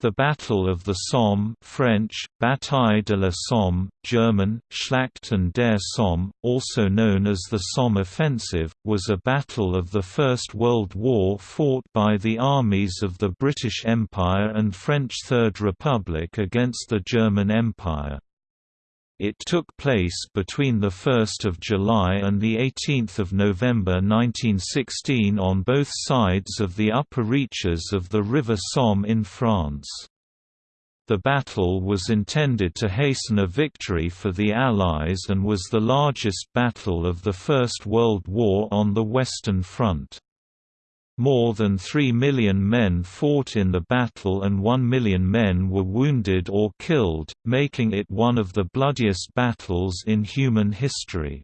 The Battle of the Somme French, Bataille de la Somme, German, Schlacht an der Somme, also known as the Somme Offensive, was a battle of the First World War fought by the armies of the British Empire and French Third Republic against the German Empire. It took place between 1 July and 18 November 1916 on both sides of the upper reaches of the River Somme in France. The battle was intended to hasten a victory for the Allies and was the largest battle of the First World War on the Western Front. More than 3 million men fought in the battle and 1 million men were wounded or killed, making it one of the bloodiest battles in human history.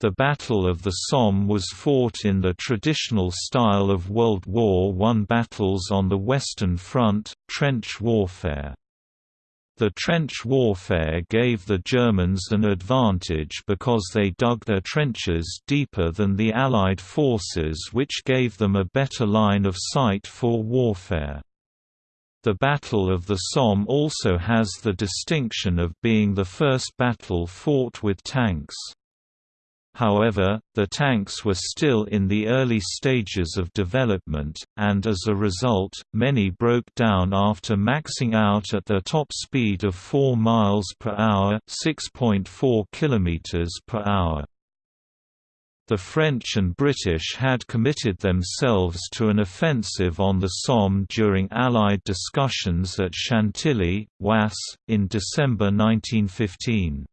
The Battle of the Somme was fought in the traditional style of World War I battles on the Western Front, trench warfare. The trench warfare gave the Germans an advantage because they dug their trenches deeper than the Allied forces which gave them a better line of sight for warfare. The Battle of the Somme also has the distinction of being the first battle fought with tanks. However, the tanks were still in the early stages of development, and as a result, many broke down after maxing out at their top speed of 4 miles per hour, 6.4 kilometers per hour. The French and British had committed themselves to an offensive on the Somme during Allied discussions at Chantilly, Oise, in December 1915.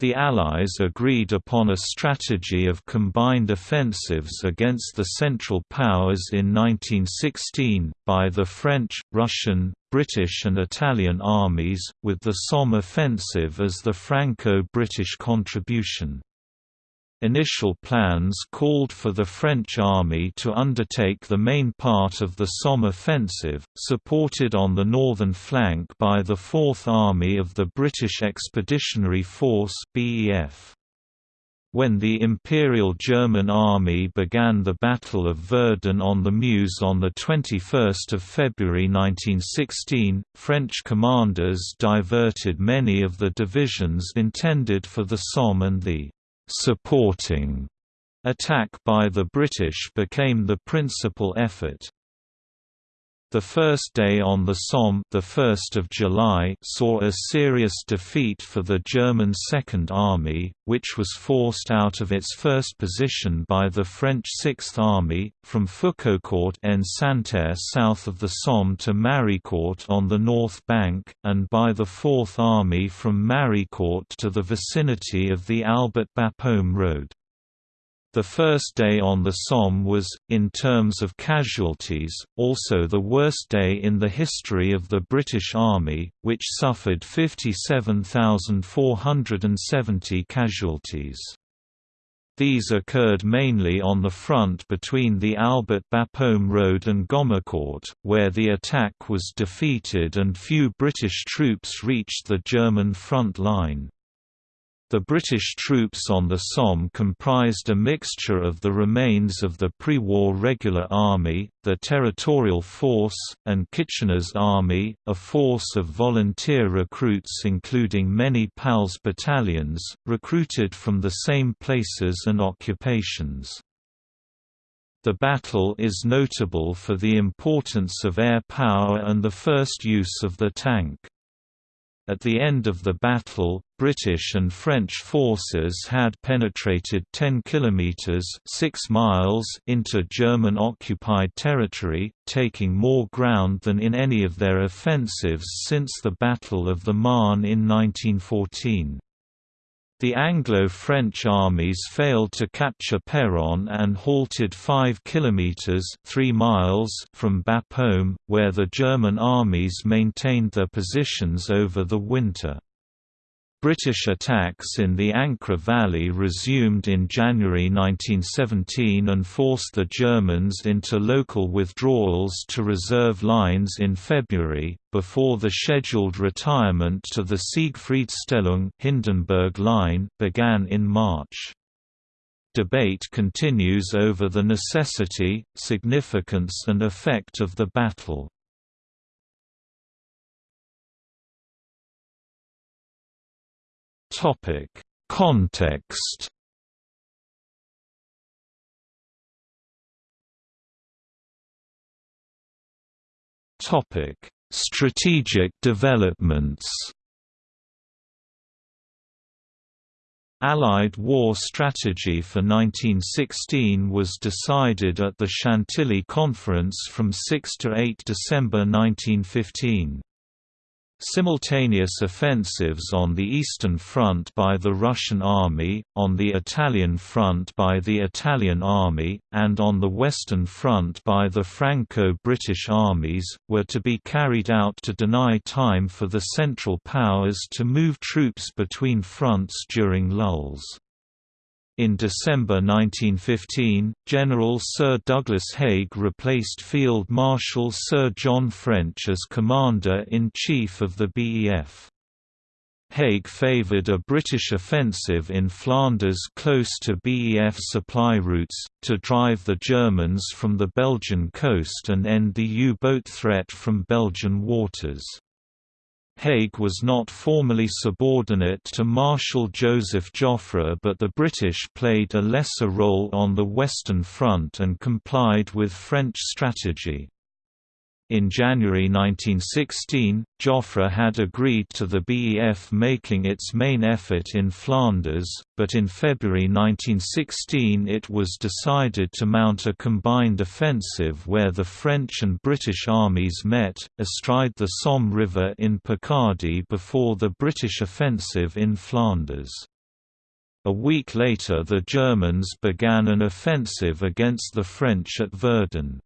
The Allies agreed upon a strategy of combined offensives against the Central Powers in 1916, by the French, Russian, British and Italian armies, with the Somme offensive as the Franco-British contribution. Initial plans called for the French army to undertake the main part of the Somme offensive, supported on the northern flank by the Fourth Army of the British Expeditionary Force BEF. When the Imperial German Army began the Battle of Verdun on the Meuse on 21 February 1916, French commanders diverted many of the divisions intended for the Somme and the supporting attack by the British became the principal effort. The first day on the Somme the 1st of July saw a serious defeat for the German Second Army, which was forced out of its first position by the French Sixth Army, from Foucaucourt en Santerre south of the Somme to Maricourt on the north bank, and by the Fourth Army from Maricourt to the vicinity of the Albert Bapaume Road. The first day on the Somme was, in terms of casualties, also the worst day in the history of the British Army, which suffered 57,470 casualties. These occurred mainly on the front between the Albert Bapaume Road and Gommecourt, where the attack was defeated and few British troops reached the German front line. The British troops on the Somme comprised a mixture of the remains of the pre-war regular army, the Territorial Force, and Kitchener's Army, a force of volunteer recruits including many PALS battalions, recruited from the same places and occupations. The battle is notable for the importance of air power and the first use of the tank. At the end of the battle, British and French forces had penetrated 10 kilometers (6 miles) into German-occupied territory, taking more ground than in any of their offensives since the Battle of the Marne in 1914. The Anglo-French armies failed to capture Péronne and halted 5 kilometers 3 miles from Bapaume, where the German armies maintained their positions over the winter. British attacks in the Ancre Valley resumed in January 1917 and forced the Germans into local withdrawals to reserve lines in February, before the scheduled retirement to the Siegfriedstellung Hindenburg line began in March. Debate continues over the necessity, significance and effect of the battle. Context Topic: Strategic developments Allied war strategy for 1916 was decided at the Chantilly Conference from 6 to 8 December 1915. Simultaneous offensives on the Eastern Front by the Russian Army, on the Italian Front by the Italian Army, and on the Western Front by the Franco-British armies, were to be carried out to deny time for the Central Powers to move troops between fronts during lulls. In December 1915, General Sir Douglas Haig replaced Field Marshal Sir John French as Commander-in-Chief of the BEF. Haig favoured a British offensive in Flanders close to BEF supply routes, to drive the Germans from the Belgian coast and end the U-boat threat from Belgian waters. Haig was not formally subordinate to Marshal Joseph Joffre but the British played a lesser role on the Western Front and complied with French strategy. In January 1916, Joffre had agreed to the BEF making its main effort in Flanders, but in February 1916 it was decided to mount a combined offensive where the French and British armies met, astride the Somme River in Picardy before the British offensive in Flanders. A week later the Germans began an offensive against the French at Verdun.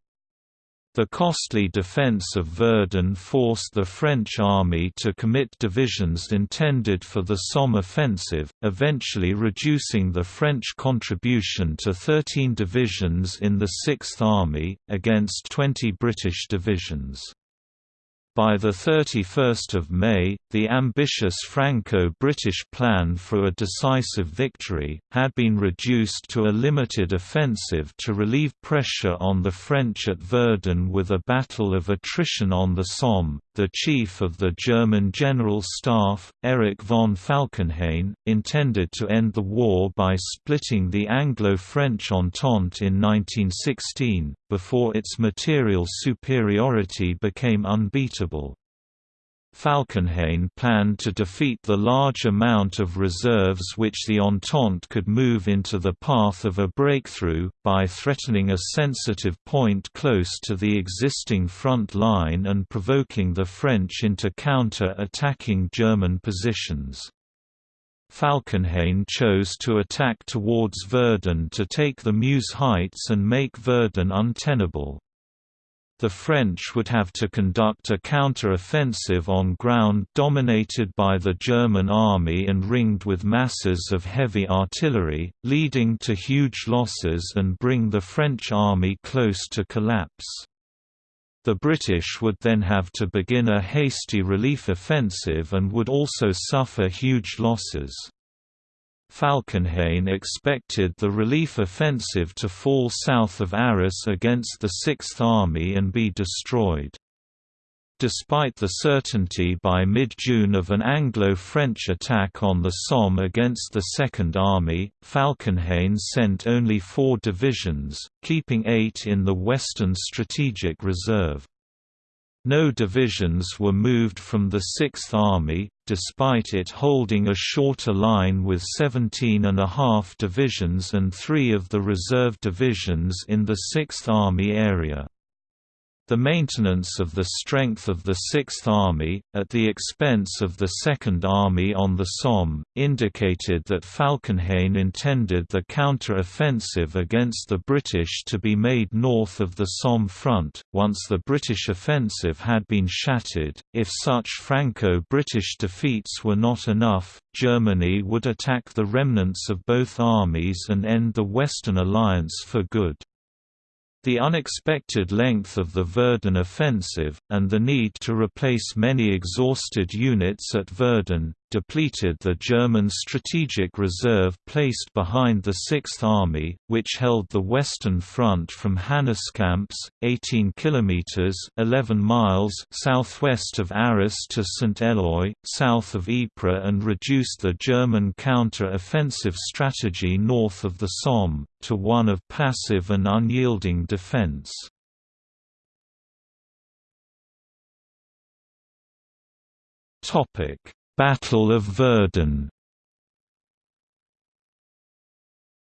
The costly defense of Verdun forced the French army to commit divisions intended for the Somme offensive, eventually reducing the French contribution to 13 divisions in the Sixth Army, against 20 British divisions. By 31 May, the ambitious Franco-British plan for a decisive victory, had been reduced to a limited offensive to relieve pressure on the French at Verdun with a battle of attrition on the Somme. The chief of the German General Staff, Erich von Falkenhayn, intended to end the war by splitting the Anglo-French Entente in 1916, before its material superiority became unbeatable. Falkenhayn planned to defeat the large amount of reserves which the Entente could move into the path of a breakthrough, by threatening a sensitive point close to the existing front line and provoking the French into counter-attacking German positions. Falkenhayn chose to attack towards Verdun to take the Meuse Heights and make Verdun untenable. The French would have to conduct a counter-offensive on ground dominated by the German army and ringed with masses of heavy artillery, leading to huge losses and bring the French army close to collapse. The British would then have to begin a hasty relief offensive and would also suffer huge losses. Falkenhayn expected the relief offensive to fall south of Arras against the Sixth Army and be destroyed. Despite the certainty by mid-June of an Anglo-French attack on the Somme against the Second Army, Falkenhayn sent only four divisions, keeping eight in the Western Strategic Reserve. No divisions were moved from the Sixth Army, despite it holding a shorter line with 17 and a half divisions and three of the reserve divisions in the Sixth Army area. The maintenance of the strength of the Sixth Army, at the expense of the Second Army on the Somme, indicated that Falkenhayn intended the counter-offensive against the British to be made north of the Somme front, once the British offensive had been shattered. If such Franco-British defeats were not enough, Germany would attack the remnants of both armies and end the Western Alliance for good. The unexpected length of the Verdun offensive, and the need to replace many exhausted units at Verdun, depleted the German strategic reserve placed behind the Sixth Army, which held the Western Front from Hannescamps, 18 kilometers (11 miles) southwest of Arras to St. Eloi, south of Ypres, and reduced the German counter-offensive strategy north of the Somme to one of passive and unyielding defense. Topic: Battle of Verdun.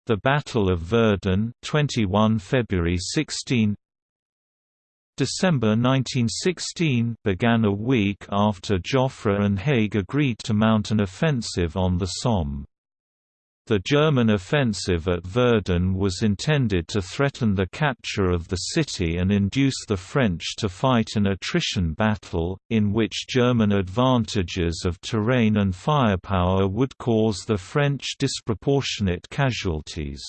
The Battle of Verdun, 21 February 16. December 1916 began a week after Joffre and Haig agreed to mount an offensive on the Somme. The German offensive at Verdun was intended to threaten the capture of the city and induce the French to fight an attrition battle, in which German advantages of terrain and firepower would cause the French disproportionate casualties.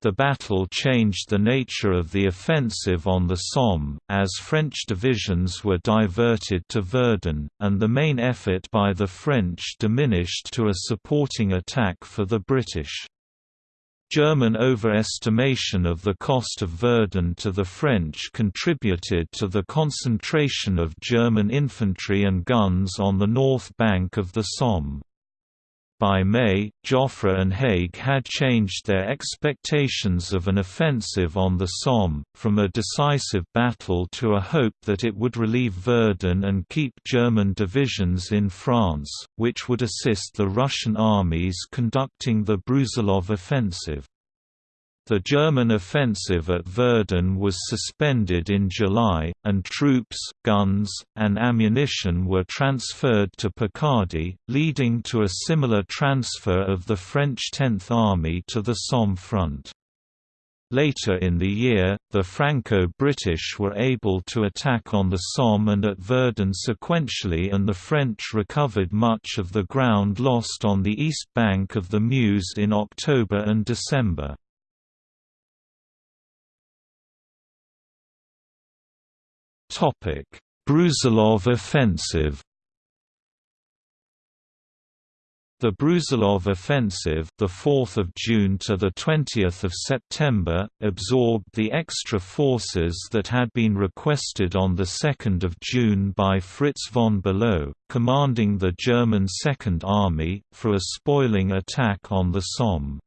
The battle changed the nature of the offensive on the Somme, as French divisions were diverted to Verdun, and the main effort by the French diminished to a supporting attack for the British. German overestimation of the cost of Verdun to the French contributed to the concentration of German infantry and guns on the north bank of the Somme. By May, Joffre and Haig had changed their expectations of an offensive on the Somme, from a decisive battle to a hope that it would relieve Verdun and keep German divisions in France, which would assist the Russian armies conducting the Brusilov offensive. The German offensive at Verdun was suspended in July, and troops, guns, and ammunition were transferred to Picardy, leading to a similar transfer of the French Tenth Army to the Somme front. Later in the year, the Franco-British were able to attack on the Somme and at Verdun sequentially and the French recovered much of the ground lost on the east bank of the Meuse in October and December. Topic: Brusilov offensive. The Brusilov offensive, the 4th of June to the 20th of September, absorbed the extra forces that had been requested on the 2nd of June by Fritz von Below, commanding the German Second Army, for a spoiling attack on the Somme.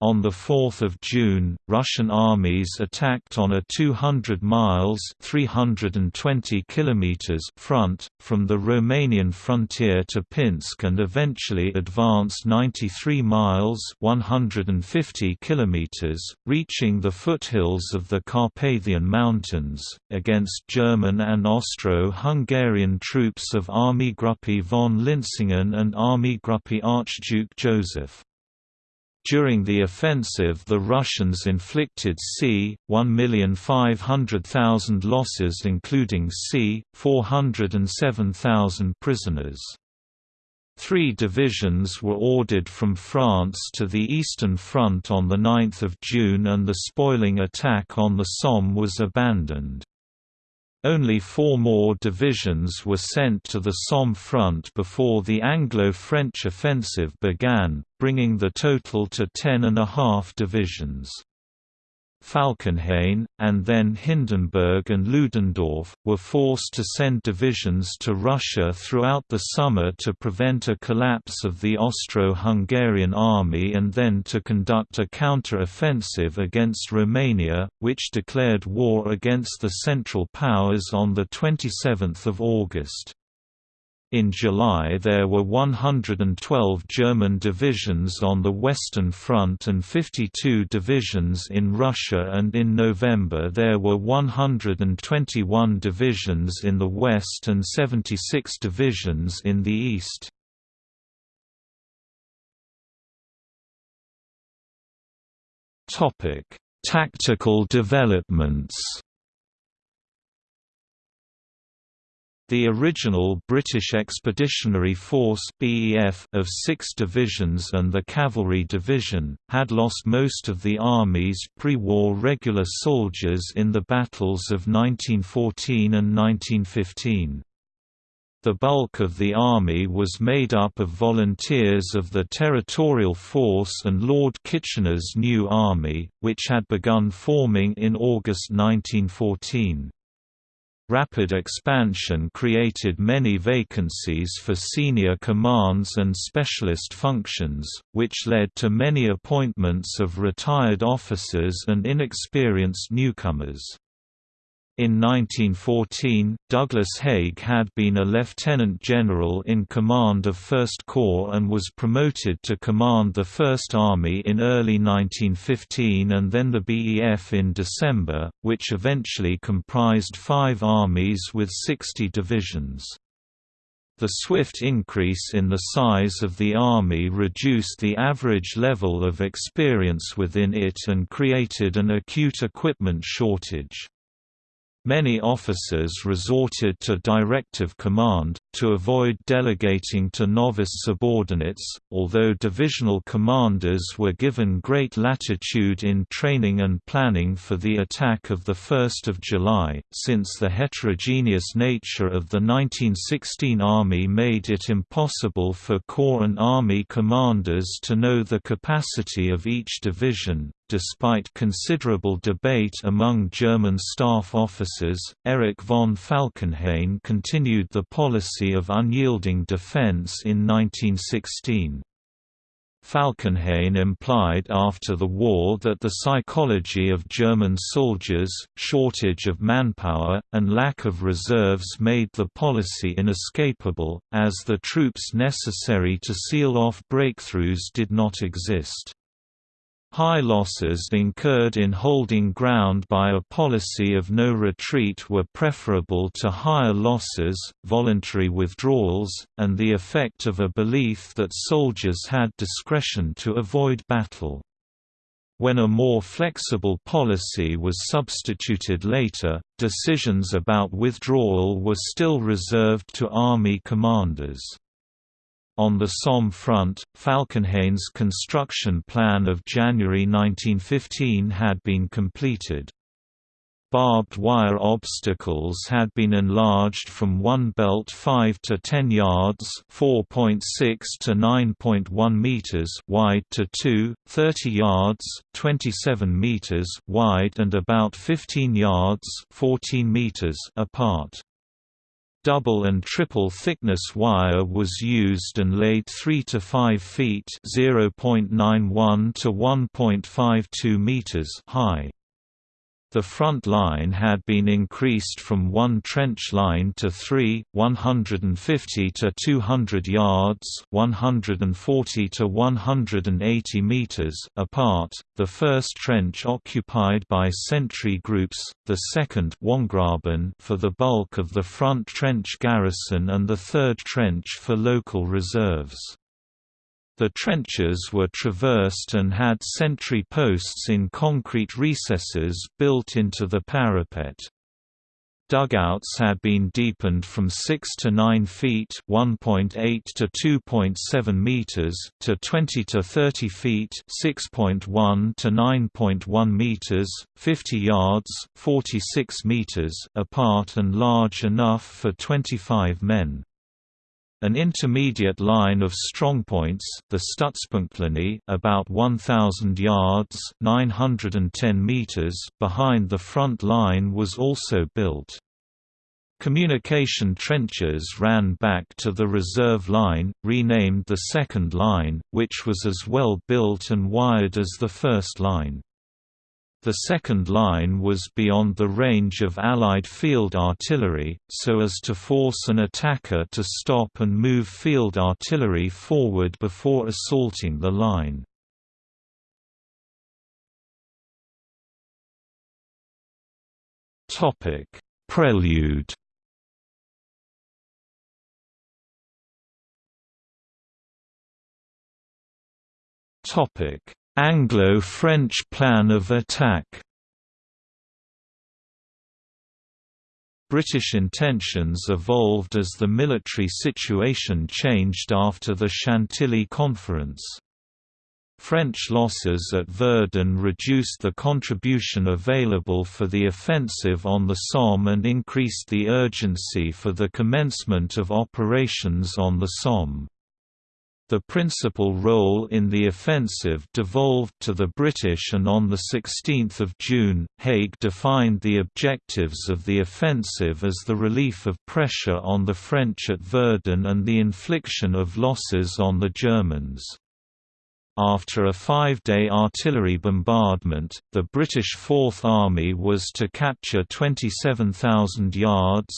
On 4 June, Russian armies attacked on a 200 miles 320 kilometers front, from the Romanian frontier to Pinsk and eventually advanced 93 miles 150 kilometers, reaching the foothills of the Carpathian Mountains, against German and Austro-Hungarian troops of Armeegruppe von Linsingen and Armeegruppe Archduke Joseph. During the offensive the Russians inflicted c. 1,500,000 losses including c. 407,000 prisoners. Three divisions were ordered from France to the Eastern Front on 9 June and the spoiling attack on the Somme was abandoned. Only four more divisions were sent to the Somme front before the Anglo-French offensive began, bringing the total to ten and a half divisions. Falkenhayn, and then Hindenburg and Ludendorff, were forced to send divisions to Russia throughout the summer to prevent a collapse of the Austro-Hungarian army and then to conduct a counter-offensive against Romania, which declared war against the Central Powers on 27 August. In July there were 112 German divisions on the Western Front and 52 divisions in Russia and in November there were 121 divisions in the West and 76 divisions in the East. Tactical developments The original British Expeditionary Force (BEF) of six divisions and the Cavalry Division, had lost most of the Army's pre-war regular soldiers in the battles of 1914 and 1915. The bulk of the army was made up of volunteers of the Territorial Force and Lord Kitchener's new army, which had begun forming in August 1914. Rapid expansion created many vacancies for senior commands and specialist functions, which led to many appointments of retired officers and inexperienced newcomers. In 1914, Douglas Haig had been a lieutenant general in command of 1st Corps and was promoted to command the 1st Army in early 1915 and then the BEF in December, which eventually comprised five armies with 60 divisions. The swift increase in the size of the Army reduced the average level of experience within it and created an acute equipment shortage. Many officers resorted to directive command, to avoid delegating to novice subordinates, although divisional commanders were given great latitude in training and planning for the attack of 1 July, since the heterogeneous nature of the 1916 Army made it impossible for Corps and Army commanders to know the capacity of each division, Despite considerable debate among German staff officers, Erich von Falkenhayn continued the policy of unyielding defense in 1916. Falkenhayn implied after the war that the psychology of German soldiers, shortage of manpower, and lack of reserves made the policy inescapable, as the troops necessary to seal off breakthroughs did not exist. High losses incurred in holding ground by a policy of no retreat were preferable to higher losses, voluntary withdrawals, and the effect of a belief that soldiers had discretion to avoid battle. When a more flexible policy was substituted later, decisions about withdrawal were still reserved to army commanders. On the Somme front, Falkenhayn's construction plan of January 1915 had been completed. Barbed wire obstacles had been enlarged from one belt 5 to 10 yards (4.6 to 9.1 meters) wide to 2, 30 yards (27 meters) wide and about 15 yards (14 meters) apart. Double and triple thickness wire was used and laid 3 to 5 feet (0.91 to 1.52 meters) high. The front line had been increased from one trench line to three, 150 to 200 yards 140 to 180 meters apart, the first trench occupied by sentry groups, the second for the bulk of the front trench garrison and the third trench for local reserves. The trenches were traversed and had sentry posts in concrete recesses built into the parapet. Dugouts had been deepened from 6 to 9 feet (1.8 to 2.7 meters) to 20 to 30 feet (6.1 to 9.1 meters), 50 yards (46 meters) apart and large enough for 25 men. An intermediate line of strongpoints, the Stützpunktlinie, about 1000 yards (910 meters) behind the front line was also built. Communication trenches ran back to the reserve line, renamed the second line, which was as well built and wired as the first line. The second line was beyond the range of Allied field artillery, so as to force an attacker to stop and move field artillery forward before assaulting the line. Prelude Topic Anglo-French plan of attack British intentions evolved as the military situation changed after the Chantilly Conference. French losses at Verdun reduced the contribution available for the offensive on the Somme and increased the urgency for the commencement of operations on the Somme. The principal role in the offensive devolved to the British and on 16 June, Haig defined the objectives of the offensive as the relief of pressure on the French at Verdun and the infliction of losses on the Germans. After a five-day artillery bombardment, the British Fourth Army was to capture 27,000 yards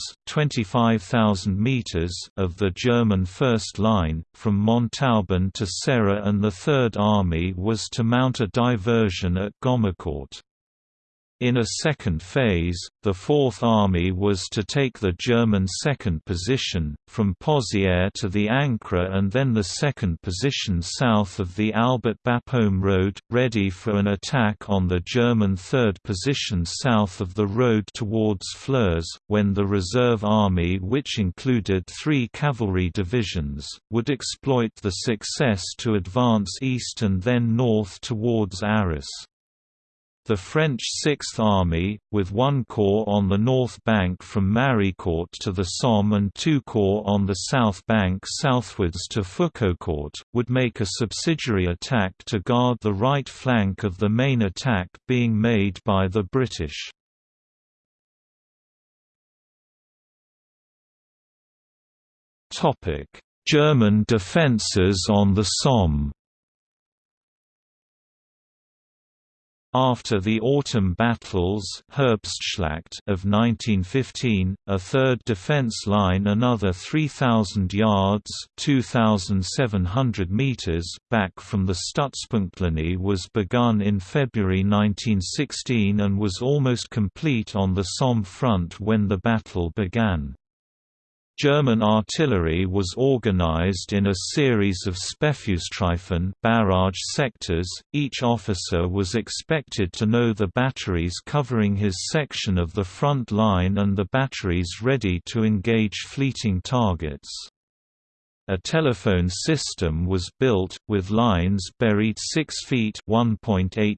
meters of the German First Line, from Montauban to Serre and the Third Army was to mount a diversion at Gommecourt. In a second phase, the Fourth Army was to take the German second position, from Pozières to the Ancre and then the second position south of the Albert-Bapaume road, ready for an attack on the German third position south of the road towards Flers, when the reserve army which included three cavalry divisions, would exploit the success to advance east and then north towards Arras. The French Sixth Army, with one corps on the north bank from Maricourt to the Somme and two corps on the south bank southwards to Foucaucourt, would make a subsidiary attack to guard the right flank of the main attack being made by the British. German defences on the Somme After the autumn battles Herbstschlacht of 1915, a third defense line another 3,000 yards 2,700 meters back from the Stützpunktlinie was begun in February 1916 and was almost complete on the Somme front when the battle began. German artillery was organized in a series of Sperrfeuerstreifen barrage sectors, each officer was expected to know the batteries covering his section of the front line and the batteries ready to engage fleeting targets. A telephone system was built, with lines buried 6 feet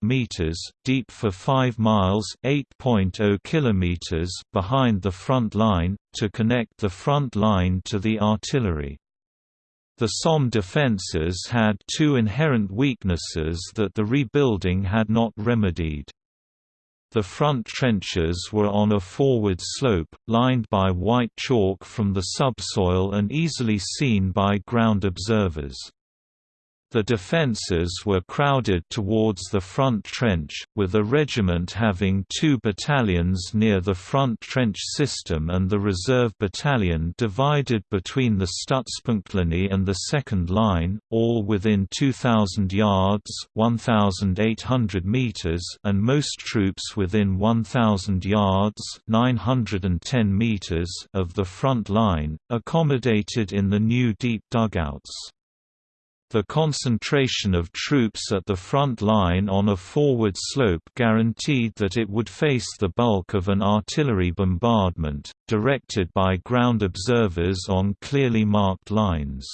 meters deep for 5 miles oh kilometers behind the front line, to connect the front line to the artillery. The Somme defences had two inherent weaknesses that the rebuilding had not remedied. The front trenches were on a forward slope, lined by white chalk from the subsoil and easily seen by ground observers. The defences were crowded towards the front trench, with a regiment having two battalions near the front trench system and the reserve battalion divided between the Stützpunktlinie and the second line, all within 2,000 yards 1,800 meters and most troops within 1,000 yards 910 meters of the front line, accommodated in the new deep dugouts. The concentration of troops at the front line on a forward slope guaranteed that it would face the bulk of an artillery bombardment, directed by ground observers on clearly marked lines.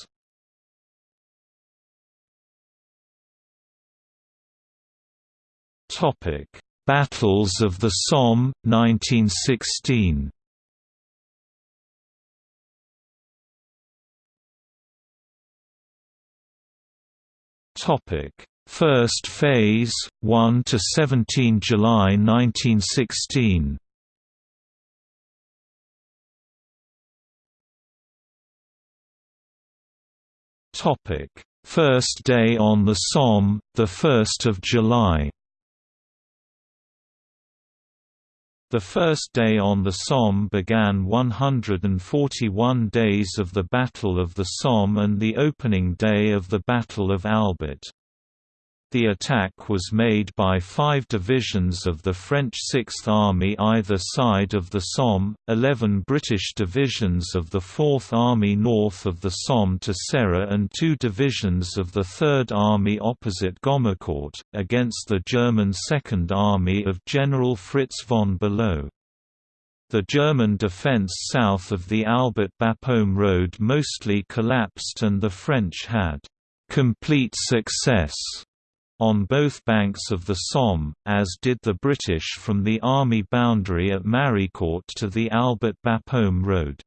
Battles of the Somme, 1916 Topic: First phase, 1 to 17 July 1916. Topic: First day on the Somme, the 1st of July. The first day on the Somme began 141 days of the Battle of the Somme and the opening day of the Battle of Albert. The attack was made by five divisions of the French Sixth Army either side of the Somme, eleven British divisions of the Fourth Army north of the Somme to Serre and two divisions of the Third Army opposite Gommecourt, against the German Second Army of General Fritz von Below. The German defence south of the Albert-Bapaume road mostly collapsed and the French had «complete success» on both banks of the Somme, as did the British from the army boundary at Maricourt to the Albert Bapaume Road.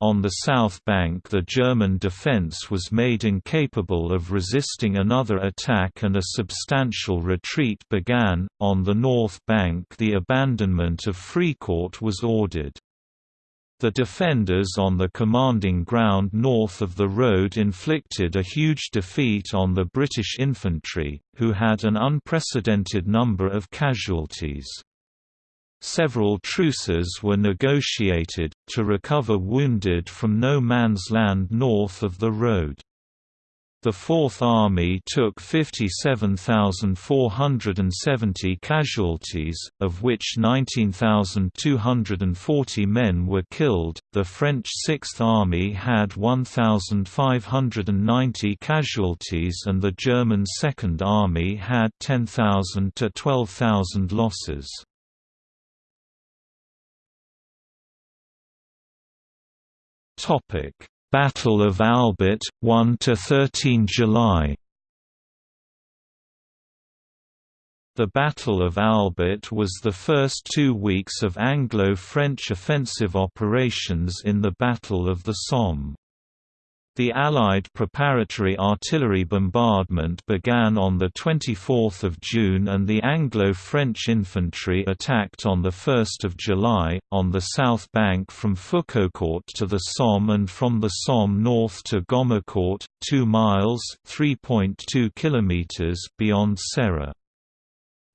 On the south bank the German defence was made incapable of resisting another attack and a substantial retreat began, on the north bank the abandonment of Fricourt was ordered. The defenders on the commanding ground north of the road inflicted a huge defeat on the British infantry, who had an unprecedented number of casualties. Several truces were negotiated, to recover wounded from no man's land north of the road. The Fourth Army took 57,470 casualties, of which 19,240 men were killed. The French Sixth Army had 1,590 casualties and the German Second Army had 10,000 to 12,000 losses. Topic: Battle of Albert, 1 to 13 July. The Battle of Albert was the first two weeks of Anglo-French offensive operations in the Battle of the Somme. The Allied preparatory artillery bombardment began on 24 June and the Anglo-French infantry attacked on 1 July, on the south bank from Foucaucourt to the Somme and from the Somme north to Gommecourt, 2 miles km beyond Serre.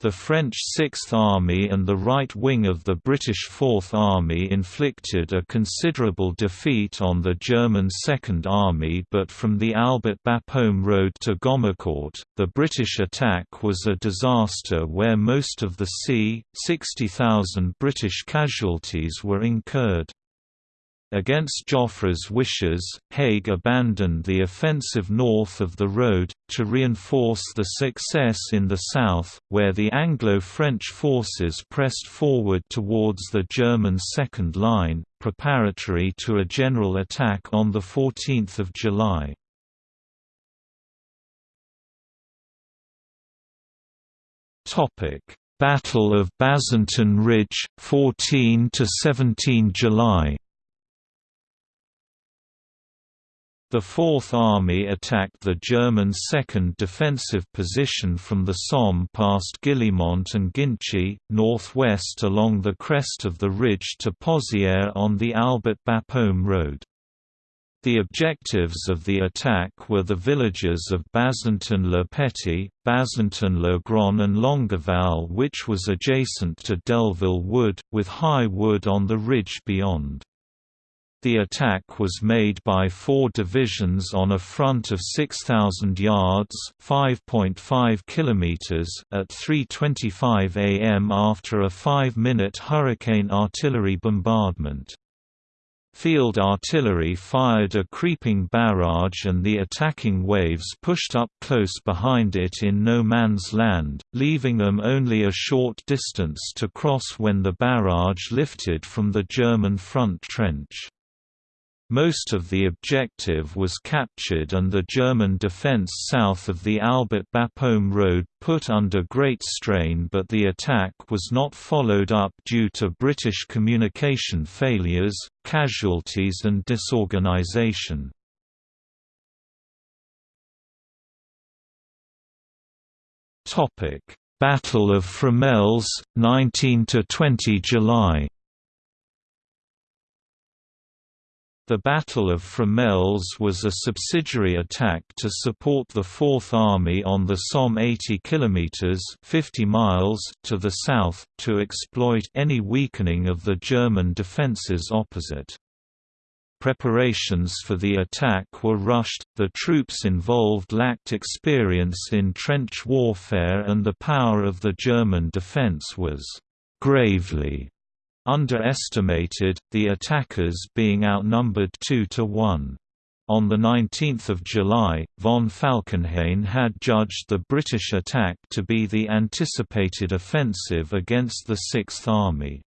The French Sixth Army and the right wing of the British Fourth Army inflicted a considerable defeat on the German Second Army but from the Albert Bapaume road to Gommecourt, the British attack was a disaster where most of the c. 60,000 British casualties were incurred. Against Joffre's wishes, Haig abandoned the offensive north of the road, to reinforce the success in the south, where the Anglo-French forces pressed forward towards the German second line, preparatory to a general attack on 14 July. Battle of Bazentin Ridge, 14–17 July The Fourth Army attacked the German second defensive position from the Somme past Guillemont and Ginchy, northwest along the crest of the ridge to Pozières on the Albert Bapaume road. The objectives of the attack were the villages of Bazentin-le-Petit, Bazentin-le-Grand and Longueval which was adjacent to Delville Wood, with high wood on the ridge beyond. The attack was made by four divisions on a front of 6,000 yards (5.5 kilometers) at 3:25 a.m. after a five-minute hurricane artillery bombardment. Field artillery fired a creeping barrage and the attacking waves pushed up close behind it in no man's land, leaving them only a short distance to cross when the barrage lifted from the German front trench. Most of the objective was captured and the German defense south of the Albert Bapaume road put under great strain but the attack was not followed up due to British communication failures, casualties and disorganization. Battle of Fromelles, 19–20 July The Battle of Fromelles was a subsidiary attack to support the Fourth Army on the Somme 80 km 50 miles to the south, to exploit any weakening of the German defences opposite. Preparations for the attack were rushed, the troops involved lacked experience in trench warfare and the power of the German defence was «gravely» underestimated, the attackers being outnumbered 2 to 1. On 19 July, von Falkenhayn had judged the British attack to be the anticipated offensive against the Sixth Army.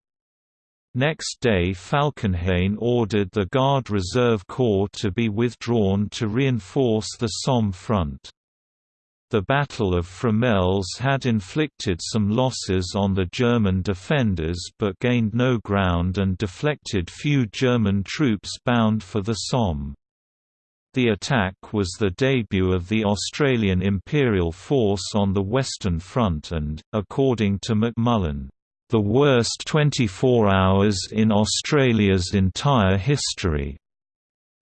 Next day Falkenhayn ordered the Guard Reserve Corps to be withdrawn to reinforce the Somme front. The Battle of Fromelles had inflicted some losses on the German defenders but gained no ground and deflected few German troops bound for the Somme. The attack was the debut of the Australian Imperial Force on the Western Front and, according to McMullin, "...the worst 24 hours in Australia's entire history."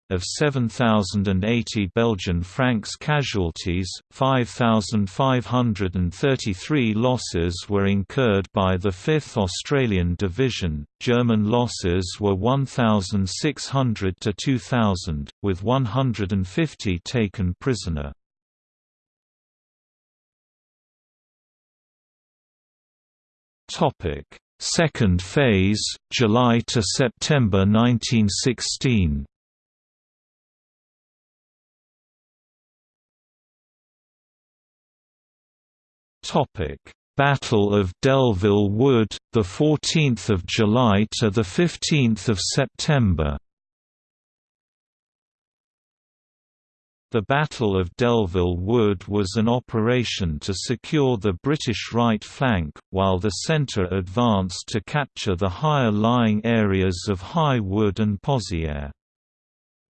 Of 7,080 Belgian francs casualties, 5,533 losses were incurred by the 5th Australian Division, German losses were 1,600 to 2,000, with 150 taken prisoner. Second phase, July to September 1916 Topic: Battle of Delville Wood, the 14th of July to the 15th of September. The Battle of Delville Wood was an operation to secure the British right flank, while the centre advanced to capture the higher-lying areas of High Wood and Pozières.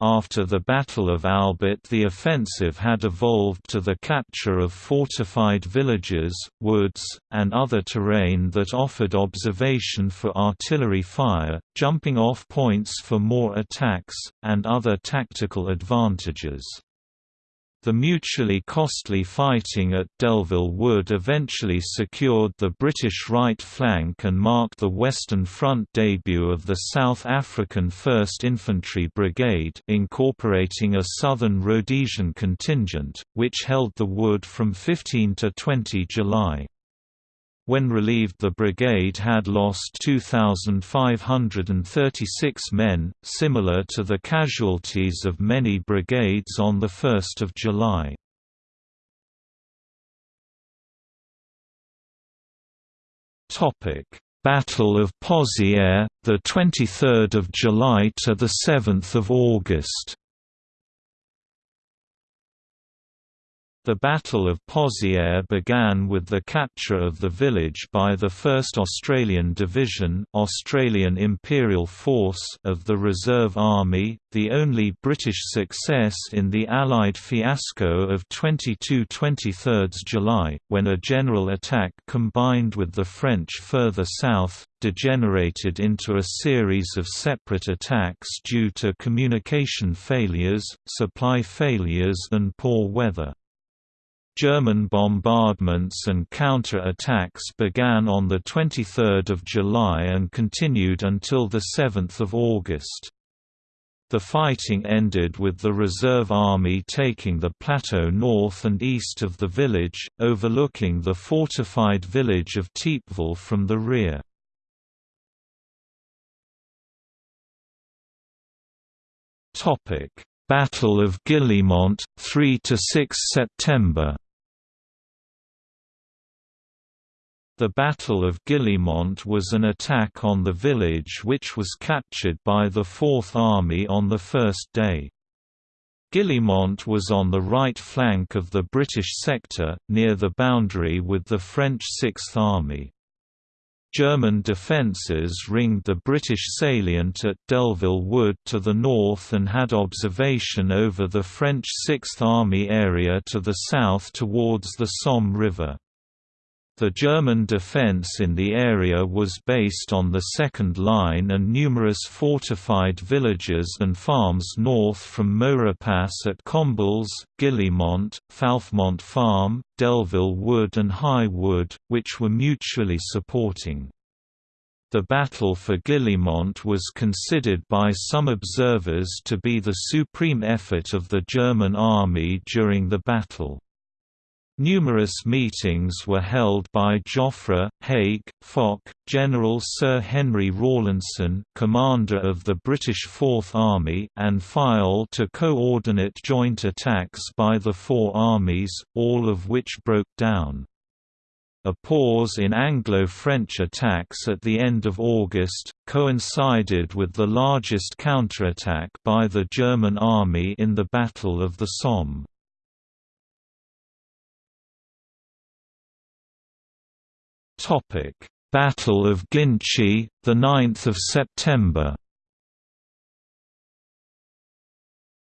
After the Battle of Albert the offensive had evolved to the capture of fortified villages, woods, and other terrain that offered observation for artillery fire, jumping off points for more attacks, and other tactical advantages. The mutually costly fighting at Delville Wood eventually secured the British right flank and marked the Western Front debut of the South African 1st Infantry Brigade incorporating a Southern Rhodesian contingent, which held the wood from 15 to 20 July. When relieved the brigade had lost 2,536 men, similar to the casualties of many brigades on 1 July. Battle of Pozières, the 23rd of July to the 7th of August. The Battle of Pozières began with the capture of the village by the 1st Australian Division Australian Imperial Force of the Reserve Army, the only British success in the Allied fiasco of 22–23 July, when a general attack combined with the French further south, degenerated into a series of separate attacks due to communication failures, supply failures and poor weather. German bombardments and counter-attacks began on 23 July and continued until 7 August. The fighting ended with the reserve army taking the plateau north and east of the village, overlooking the fortified village of Thiepval from the rear. Battle of Guillemont, 3–6 September The Battle of Guillemont was an attack on the village which was captured by the Fourth Army on the first day. Guillemont was on the right flank of the British sector, near the boundary with the French Sixth Army. German defences ringed the British salient at Delville Wood to the north and had observation over the French Sixth Army area to the south towards the Somme River. The German defense in the area was based on the Second Line and numerous fortified villages and farms north from Maurepas at Combles, Guillemont, Falfemont Farm, Delville Wood and High Wood, which were mutually supporting. The battle for Guillemont was considered by some observers to be the supreme effort of the German army during the battle. Numerous meetings were held by Joffre, Haig, Foch, General Sir Henry Rawlinson commander of the British Fourth Army and Fayolle to coordinate joint attacks by the four armies, all of which broke down. A pause in Anglo-French attacks at the end of August, coincided with the largest counterattack by the German army in the Battle of the Somme. Battle of Ginchy, 9 September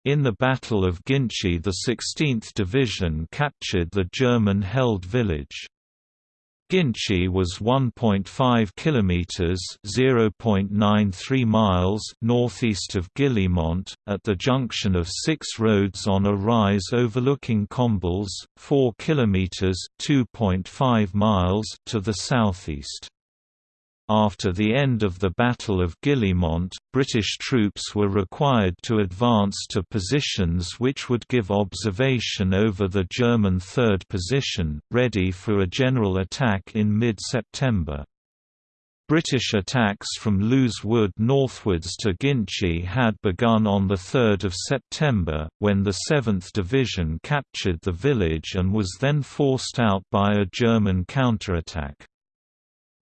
In the Battle of Ginchy the 16th Division captured the German-held village. Ginchy was 1.5 kilometers (0.93 miles) northeast of Guillemont, at the junction of six roads on a rise overlooking Combles, 4 kilometers (2.5 miles) to the southeast. After the end of the Battle of Guillemont, British troops were required to advance to positions which would give observation over the German third position, ready for a general attack in mid-September. British attacks from Leuze Wood northwards to Ginchy had begun on 3 September, when the 7th Division captured the village and was then forced out by a German counterattack.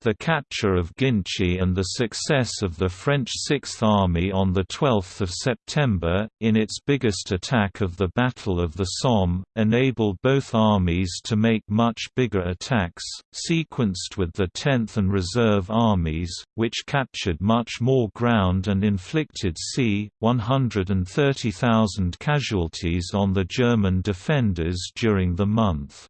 The capture of Ginchy and the success of the French Sixth Army on 12 September, in its biggest attack of the Battle of the Somme, enabled both armies to make much bigger attacks, sequenced with the 10th and Reserve Armies, which captured much more ground and inflicted c. 130,000 casualties on the German defenders during the month.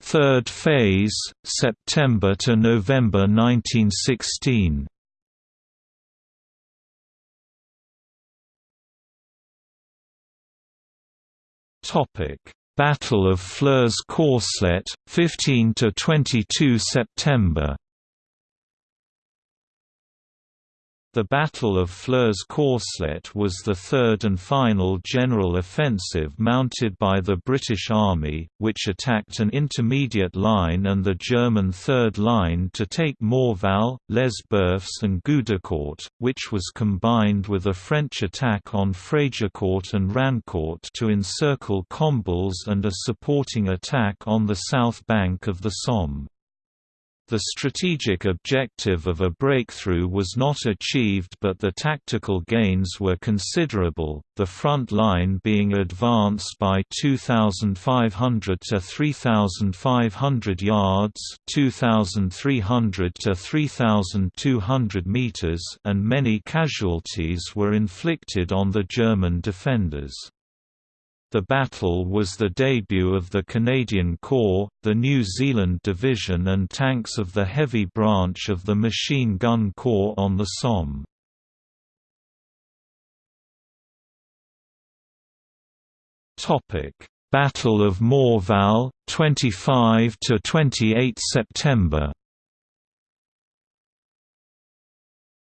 Third phase, September to November 1916. Topic: Battle of Flers-Courcelette, 15 to 22 September. The Battle of Flers-Courcelette was the third and final general offensive mounted by the British Army, which attacked an intermediate line and the German Third Line to take Morval, Les Boeufs and Gueudecourt, which was combined with a French attack on Frégicourt and Rancourt to encircle Combles and a supporting attack on the south bank of the Somme. The strategic objective of a breakthrough was not achieved but the tactical gains were considerable, the front line being advanced by 2,500 to 3,500 yards 2,300 to 3,200 meters and many casualties were inflicted on the German defenders. The battle was the debut of the Canadian Corps, the New Zealand Division and tanks of the Heavy Branch of the Machine Gun Corps on the Somme. Battle of Morval, 25 to 28 September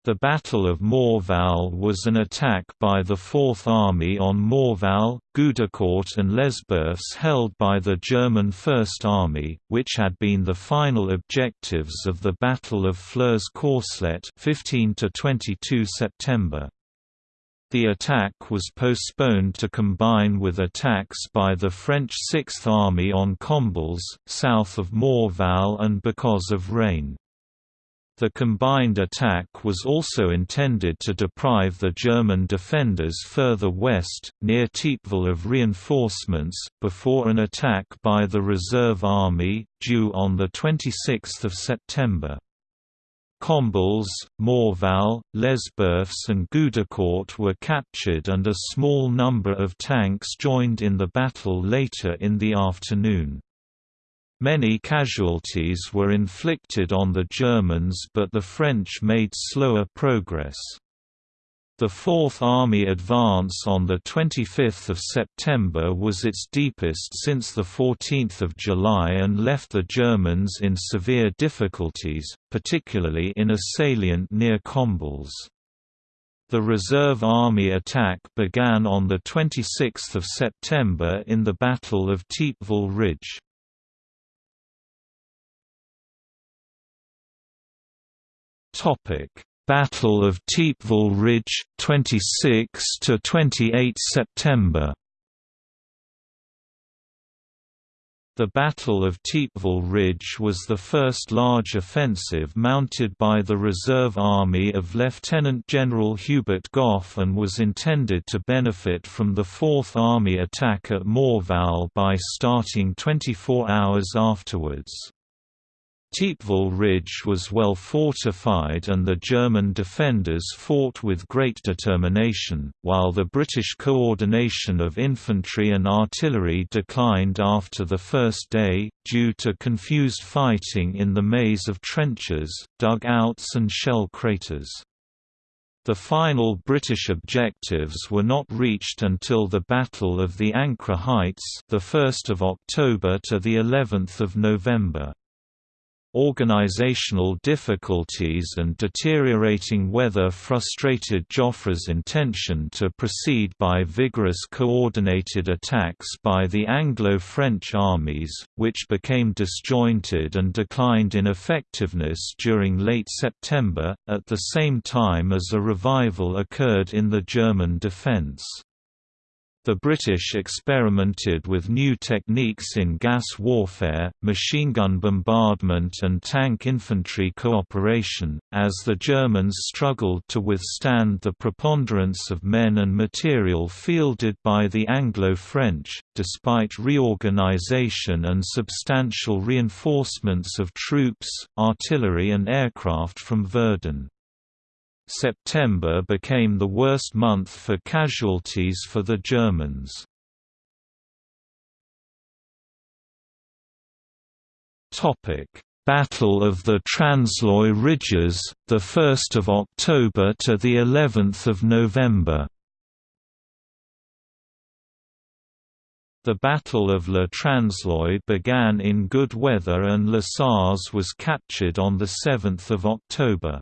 The Battle of Morval was an attack by the Fourth Army on Morval, Gueudecourt and Les Boeufs held by the German First Army, which had been the final objectives of the Battle of Flers-Courcelette 15 22 September. The attack was postponed to combine with attacks by the French Sixth Army on Combles, south of Morval and because of rain. The combined attack was also intended to deprive the German defenders further west, near Thiepval of reinforcements, before an attack by the Reserve Army, due on 26 September. Combles, Morval, Les Boeufs and Gueudecourt were captured and a small number of tanks joined in the battle later in the afternoon. Many casualties were inflicted on the Germans but the French made slower progress. The Fourth Army advance on 25 September was its deepest since 14 July and left the Germans in severe difficulties, particularly in a salient near Combles. The Reserve Army attack began on 26 September in the Battle of Thiepval Ridge. Topic: Battle of Thiepval Ridge, 26 to 28 September. The Battle of Thiepval Ridge was the first large offensive mounted by the reserve army of Lieutenant General Hubert Gough and was intended to benefit from the Fourth Army attack at Morval by starting 24 hours afterwards. Thiepval Ridge was well fortified and the German defenders fought with great determination, while the British coordination of infantry and artillery declined after the first day, due to confused fighting in the maze of trenches, dugouts and shell craters. The final British objectives were not reached until the Battle of the Ancre Heights, the 1st of October to the 11th of November. Organizational difficulties and deteriorating weather frustrated Joffre's intention to proceed by vigorous coordinated attacks by the Anglo-French armies, which became disjointed and declined in effectiveness during late September, at the same time as a revival occurred in the German defense. The British experimented with new techniques in gas warfare, machine gun bombardment and tank infantry cooperation, as the Germans struggled to withstand the preponderance of men and material fielded by the Anglo-French, despite reorganization and substantial reinforcements of troops, artillery and aircraft from Verdun. September became the worst month for casualties for the Germans. Battle of the Transloy Ridges, the 1st of October to the 11th of November. The Battle of Le Transloy began in good weather and Le Sars was captured on 7 October.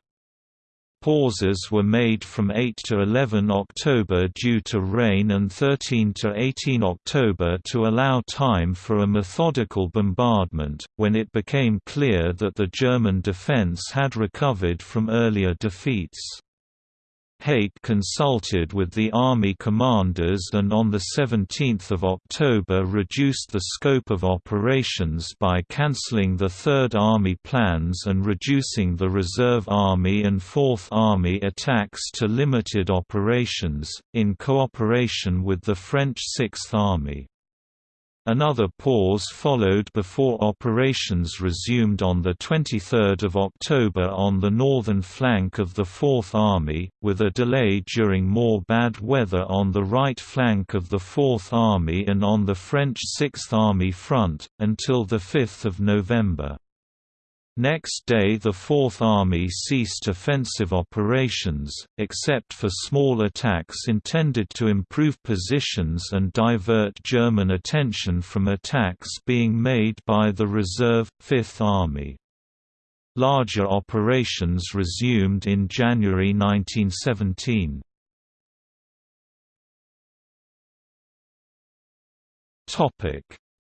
Pauses were made from 8 to 11 October due to rain and 13 to 18 October to allow time for a methodical bombardment, when it became clear that the German defense had recovered from earlier defeats. Haig consulted with the Army commanders and on 17 October reduced the scope of operations by cancelling the Third Army plans and reducing the Reserve Army and Fourth Army attacks to limited operations, in cooperation with the French Sixth Army. Another pause followed before operations resumed on 23 October on the northern flank of the Fourth Army, with a delay during more bad weather on the right flank of the Fourth Army and on the French Sixth Army front, until 5 November. Next day the Fourth Army ceased offensive operations, except for small attacks intended to improve positions and divert German attention from attacks being made by the reserve, Fifth Army. Larger operations resumed in January 1917.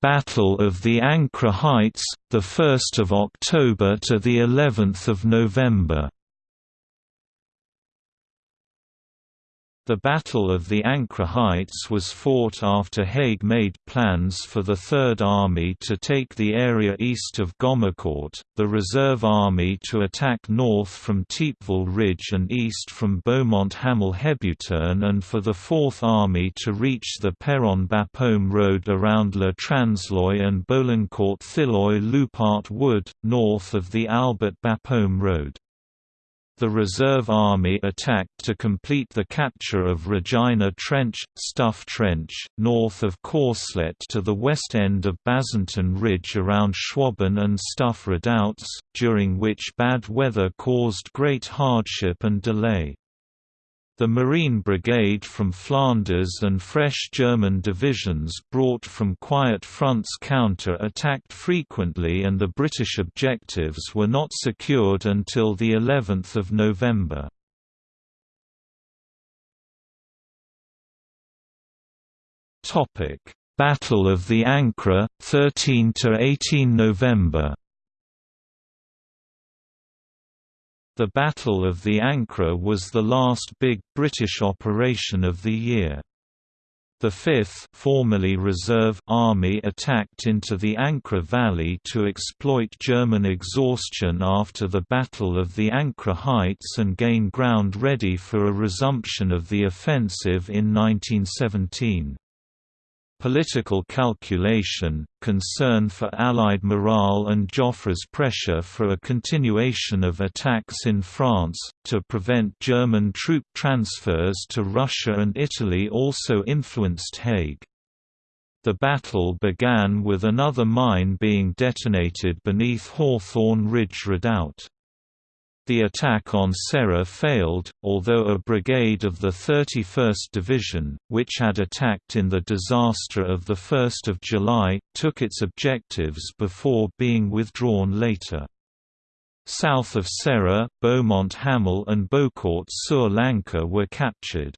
Battle of the Ancre Heights, the 1st of October to the 11th of November. The Battle of the Ancre Heights was fought after Haig made plans for the Third Army to take the area east of Gommecourt, the Reserve Army to attack north from Thiepval Ridge and east from Beaumont-Hamel-Hebuterne and for the Fourth Army to reach the Péronne-Bapaume road around Le Transloy and Beaulencourt-Thilloy-Loupart Wood, north of the Albert-Bapaume road. The reserve army attacked to complete the capture of Regina Trench, Stuff Trench, north of Courcelette to the west end of Bazentin Ridge around Schwaben and Stuff Redoubts, during which bad weather caused great hardship and delay. The Marine Brigade from Flanders and fresh German divisions brought from quiet fronts counter-attacked frequently and the British objectives were not secured until the 11th of November. Battle of the Ancre, 13 to 18 November The Battle of the Ancre was the last big British operation of the year. The 5th formerly Reserve Army attacked into the Ancre Valley to exploit German exhaustion after the Battle of the Ancre Heights and gain ground ready for a resumption of the offensive in 1917. Political calculation, concern for Allied morale and Joffre's pressure for a continuation of attacks in France, to prevent German troop transfers to Russia and Italy also influenced Haig. The battle began with another mine being detonated beneath Hawthorn Ridge Redoubt. The attack on Serre failed, although a brigade of the 31st Division, which had attacked in the disaster of 1 July, took its objectives before being withdrawn later. South of Serre, Beaumont Hamel and Beaucourt-sur-l'Ancre were captured.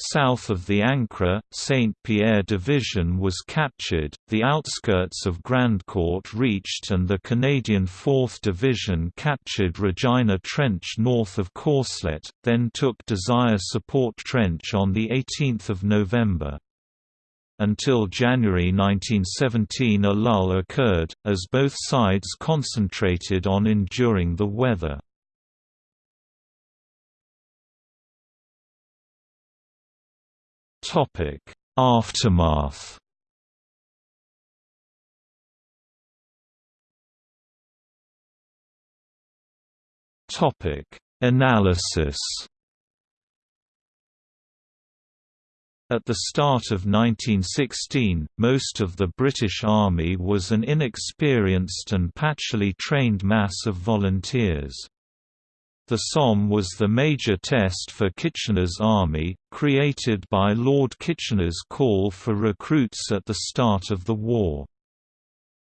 South of the Ancre, Saint-Pierre Divion was captured, the outskirts of Grandcourt reached and the Canadian 4th Division captured Regina Trench north of Courcelette, then took Desire Support Trench on 18 November. Until January 1917 a lull occurred, as both sides concentrated on enduring the weather. Topic: Aftermath. Topic: Analysis. At the start of 1916, most of the British Army was an inexperienced and patchily trained mass of volunteers. The Somme was the major test for Kitchener's army, created by Lord Kitchener's call for recruits at the start of the war.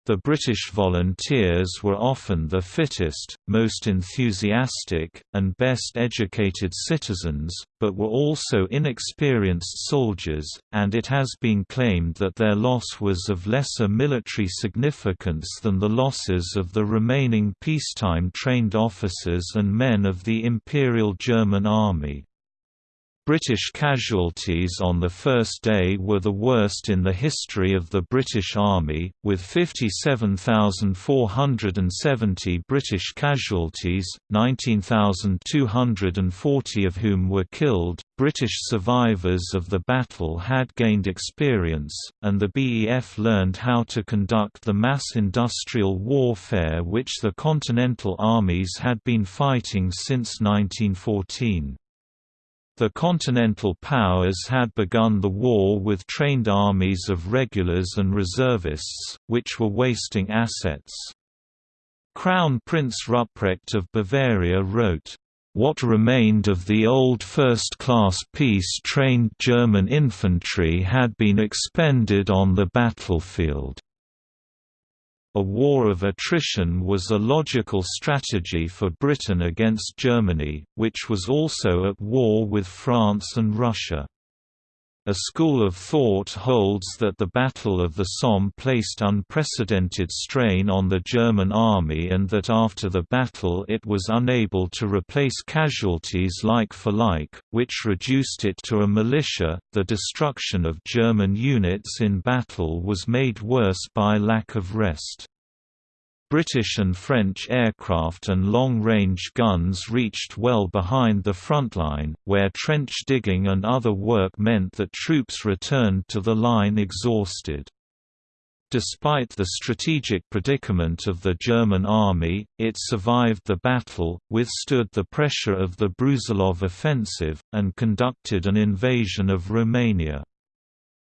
The British volunteers were often the fittest, most enthusiastic, and best educated citizens, but were also inexperienced soldiers, and it has been claimed that their loss was of lesser military significance than the losses of the remaining peacetime trained officers and men of the Imperial German Army. British casualties on the first day were the worst in the history of the British Army, with 57,470 British casualties, 19,240 of whom were killed. British survivors of the battle had gained experience, and the BEF learned how to conduct the mass industrial warfare which the Continental armies had been fighting since 1914. The Continental Powers had begun the war with trained armies of regulars and reservists, which were wasting assets. Crown Prince Ruprecht of Bavaria wrote, "...what remained of the old first-class peace-trained German infantry had been expended on the battlefield." A war of attrition was a logical strategy for Britain against Germany, which was also at war with France and Russia. A school of thought holds that the Battle of the Somme placed unprecedented strain on the German army and that after the battle it was unable to replace casualties like for like, which reduced it to a militia. The destruction of German units in battle was made worse by lack of rest. British and French aircraft and long-range guns reached well behind the front line, where trench digging and other work meant that troops returned to the line exhausted. Despite the strategic predicament of the German army, it survived the battle, withstood the pressure of the Brusilov offensive, and conducted an invasion of Romania.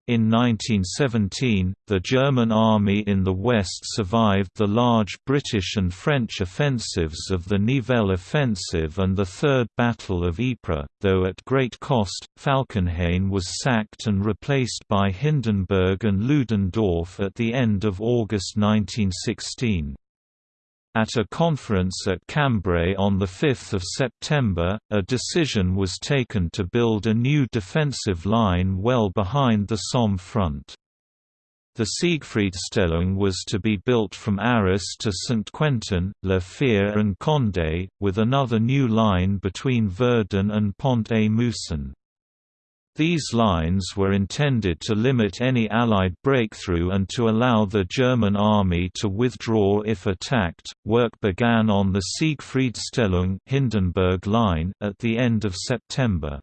In 1917, the German army in the West survived the large British and French offensives of the Nivelle Offensive and the Third Battle of Ypres, though at great cost. Falkenhayn was sacked and replaced by Hindenburg and Ludendorff at the end of August 1916. At a conference at Cambrai on 5 September, a decision was taken to build a new defensive line well behind the Somme front. The Siegfriedstellung was to be built from Arras to Saint-Quentin, La Fère and Condé, with another new line between Verdun and Pont-à-Mousson. These lines were intended to limit any Allied breakthrough and to allow the German army to withdraw if attacked. Work began on the Siegfriedstellung Hindenburg line at the end of September.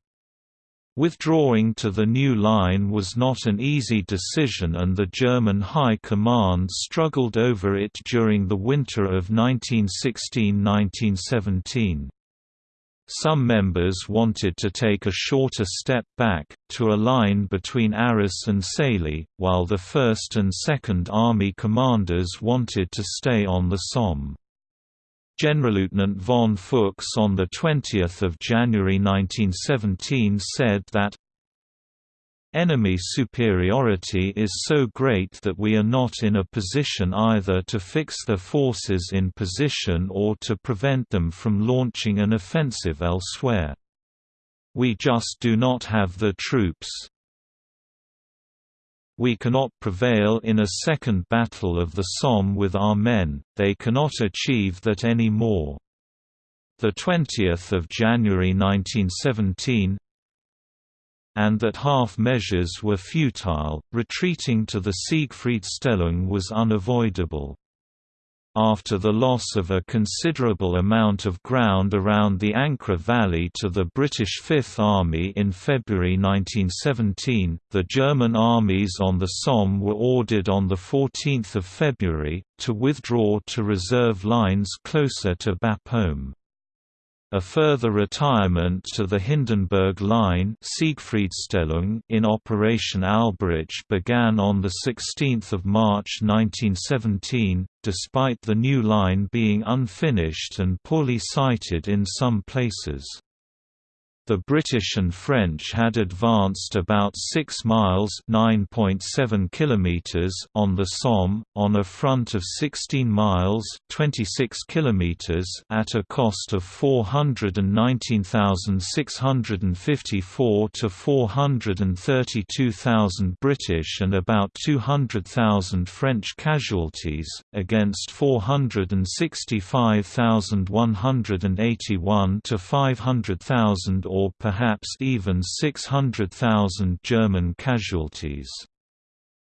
Withdrawing to the new line was not an easy decision and the German High Command struggled over it during the winter of 1916–1917. Some members wanted to take a shorter step back, to a line between Arras and Sailly, while the 1st and 2nd Army commanders wanted to stay on the Somme. Generalleutnant von Fuchs on 20 January 1917 said that Enemy superiority is so great that we are not in a position either to fix their forces in position or to prevent them from launching an offensive elsewhere. We just do not have the troops. We cannot prevail in a second Battle of the Somme with our men, they cannot achieve that any more. 20 January 1917, and that half measures were futile, retreating to the Siegfriedstellung was unavoidable. After the loss of a considerable amount of ground around the Ancre Valley to the British Fifth Army in February 1917, the German armies on the Somme were ordered on 14 February, to withdraw to reserve lines closer to Bapaume. A further retirement to the Hindenburg Line in Operation Albrecht began on 16 March 1917, despite the new line being unfinished and poorly sited in some places. The British and French had advanced about 6 miles (9.7 kilometers) on the Somme on a front of 16 miles (26 kilometers) at a cost of 419,654 to 432,000 British and about 200,000 French casualties against 465,181 to 500,000 or or perhaps even 600,000 German casualties.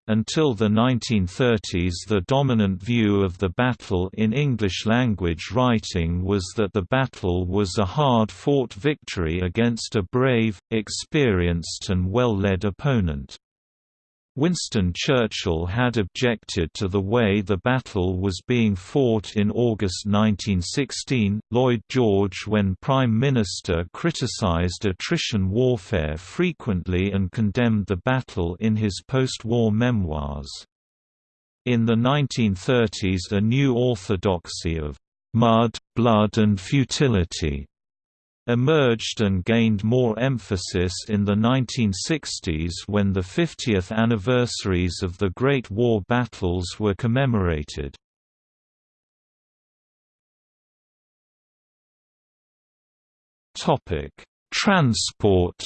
Until the 1930s the dominant view of the battle in English-language writing was that the battle was a hard-fought victory against a brave, experienced and well-led opponent. Winston Churchill had objected to the way the battle was being fought in August 1916. Lloyd George, when Prime Minister, criticized attrition warfare frequently and condemned the battle in his post war memoirs. In the 1930s, a new orthodoxy of mud, blood, and futility emerged and gained more emphasis in the 1960s when the 50th anniversaries of the Great War battles were commemorated. Transport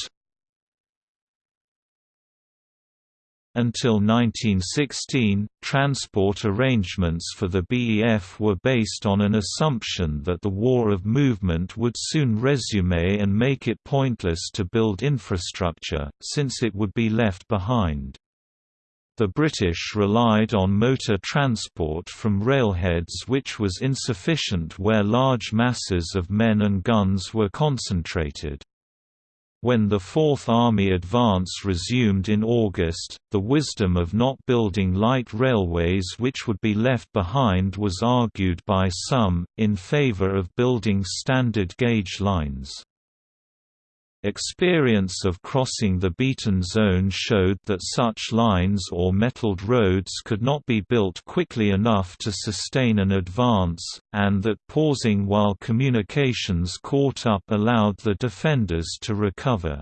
Until 1916, transport arrangements for the BEF were based on an assumption that the war of movement would soon resume and make it pointless to build infrastructure, since it would be left behind. The British relied on motor transport from railheads which was insufficient where large masses of men and guns were concentrated. When the Fourth Army advance resumed in August, the wisdom of not building light railways which would be left behind was argued by some, in favor of building standard gauge lines. Experience of crossing the beaten zone showed that such lines or metalled roads could not be built quickly enough to sustain an advance, and that pausing while communications caught up allowed the defenders to recover.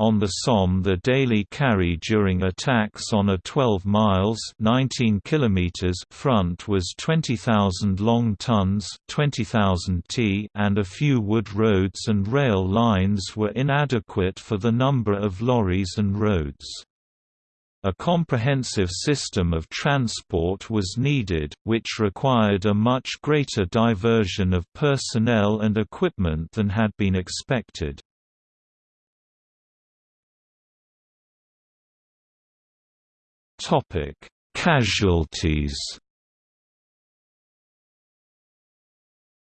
On the Somme the daily carry during attacks on a 12 miles 19 kilometers front was 20,000 long tons 20,000 t and a few wood roads and rail lines were inadequate for the number of lorries and roads. A comprehensive system of transport was needed, which required a much greater diversion of personnel and equipment than had been expected. Casualties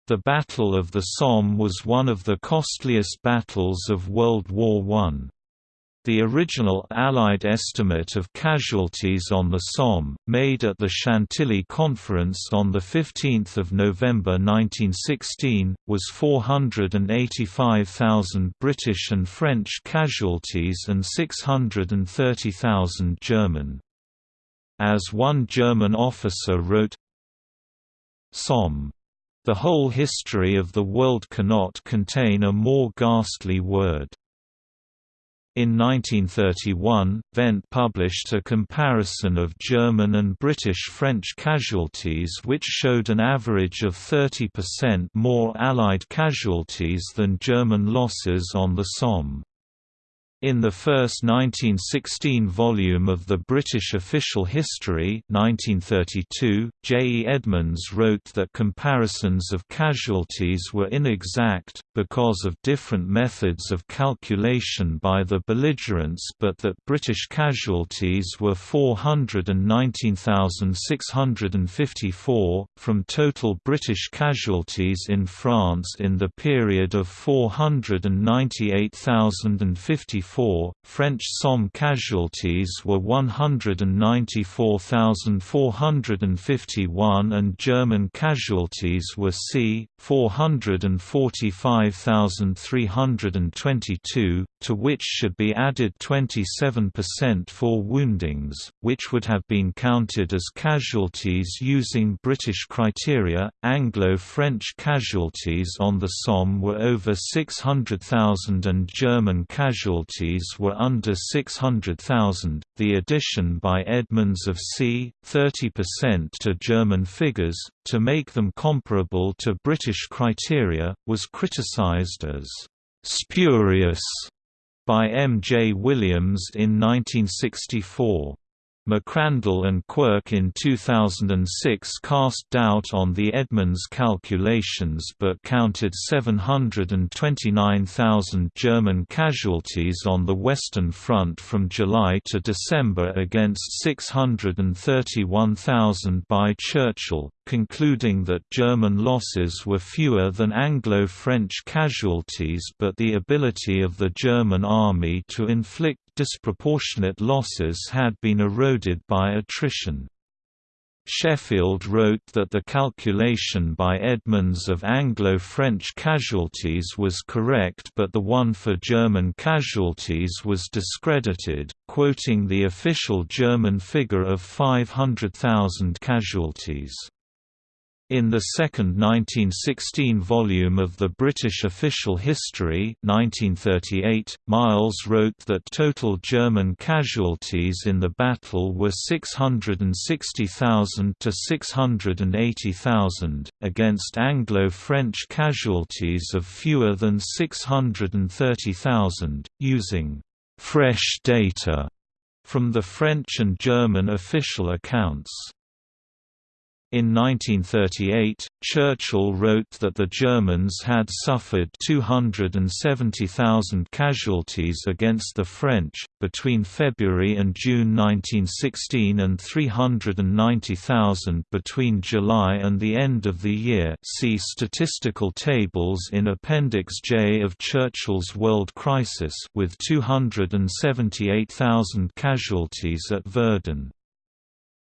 The Battle of the Somme was one of the costliest battles of World War I. The original Allied estimate of casualties on the Somme, made at the Chantilly Conference on 15 November 1916, was 485,000 British and French casualties and 630,000 German. As one German officer wrote, Somme. The whole history of the world cannot contain a more ghastly word. In 1931, Wendt published a comparison of German and British French casualties which showed an average of 30% more Allied casualties than German losses on the Somme. In the first 1916 volume of the British Official History 1932, J. E. Edmonds wrote that comparisons of casualties were inexact, because of different methods of calculation by the belligerents but that British casualties were 419,654, from total British casualties in France in the period of 498,054 French Somme casualties were 194,451 and German casualties were c. 445,322, to which should be added 27% for woundings, which would have been counted as casualties using British criteria. Anglo French casualties on the Somme were over 600,000 and German casualties were under 600,000. The addition by Edmonds of c. 30% to German figures, to make them comparable to British criteria, was criticised as spurious by M. J. Williams in 1964. McRandle and Quirk in 2006 cast doubt on the Edmonds calculations but counted 729,000 German casualties on the Western Front from July to December against 631,000 by Churchill, concluding that German losses were fewer than Anglo-French casualties but the ability of the German army to inflict disproportionate losses had been eroded by attrition. Sheffield wrote that the calculation by Edmonds of Anglo-French casualties was correct but the one for German casualties was discredited, quoting the official German figure of 500,000 casualties. In the second 1916 volume of the British Official History 1938, Miles wrote that total German casualties in the battle were 660,000 to 680,000, against Anglo-French casualties of fewer than 630,000, using «fresh data» from the French and German official accounts. In 1938, Churchill wrote that the Germans had suffered 270,000 casualties against the French, between February and June 1916 and 390,000 between July and the end of the year see statistical tables in Appendix J of Churchill's World Crisis with 278,000 casualties at Verdun.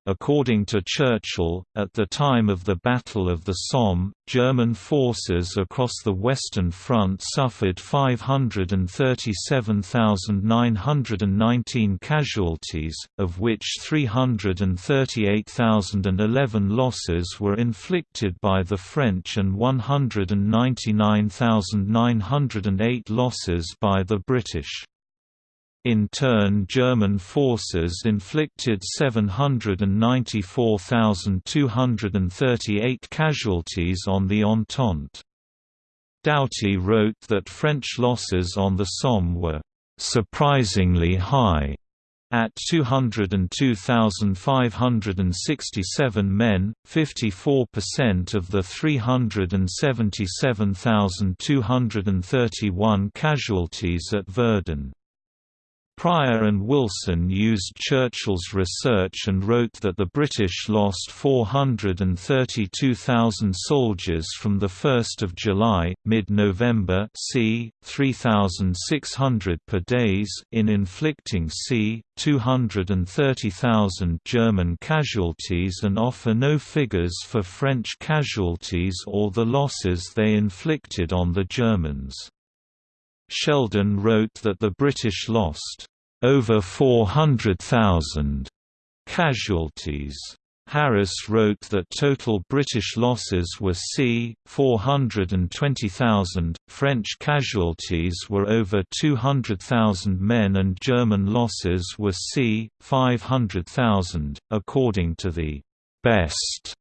According to Churchill, at the time of the Battle of the Somme, German forces across the Western Front suffered 537,919 casualties, of which 338,011 losses were inflicted by the French and 199,908 losses by the British. In turn German forces inflicted 794,238 casualties on the Entente. Doughty wrote that French losses on the Somme were «surprisingly high» at 202,567 men, 54% of the 377,231 casualties at Verdun. Prior and Wilson used Churchill's research and wrote that the British lost 432,000 soldiers from 1 July, mid-November c. 3,600 per days in inflicting c. 230,000 German casualties and offer no figures for French casualties or the losses they inflicted on the Germans. Sheldon wrote that the British lost over 400,000 casualties. Harris wrote that total British losses were c. 420,000, French casualties were over 200,000 men and German losses were c. 500,000, according to the best